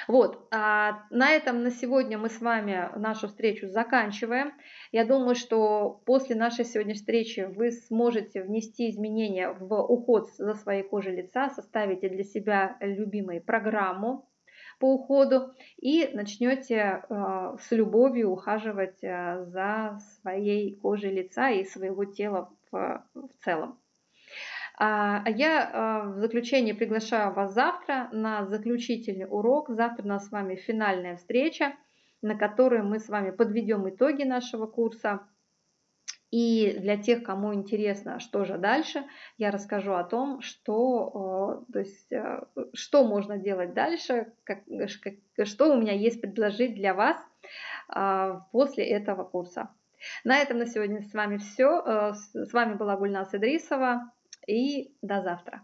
Вот, а на этом на сегодня мы с вами нашу встречу заканчиваем. Я думаю, что после нашей сегодняшней встречи вы сможете внести изменения в уход за своей кожей лица, составите для себя любимую программу по уходу и начнете э, с любовью ухаживать э, за своей кожей лица и своего тела в, целом. А, а я э, в заключение приглашаю вас завтра на заключительный урок. Завтра у нас с вами финальная встреча, на которой мы с вами подведем итоги нашего курса и для тех, кому интересно, что же дальше, я расскажу о том, что, то есть, э, что можно делать дальше, как, что у меня есть предложить для вас а, после этого курса. На этом на сегодня с вами все. Э, с вами была Гульнас Идрисова и до завтра.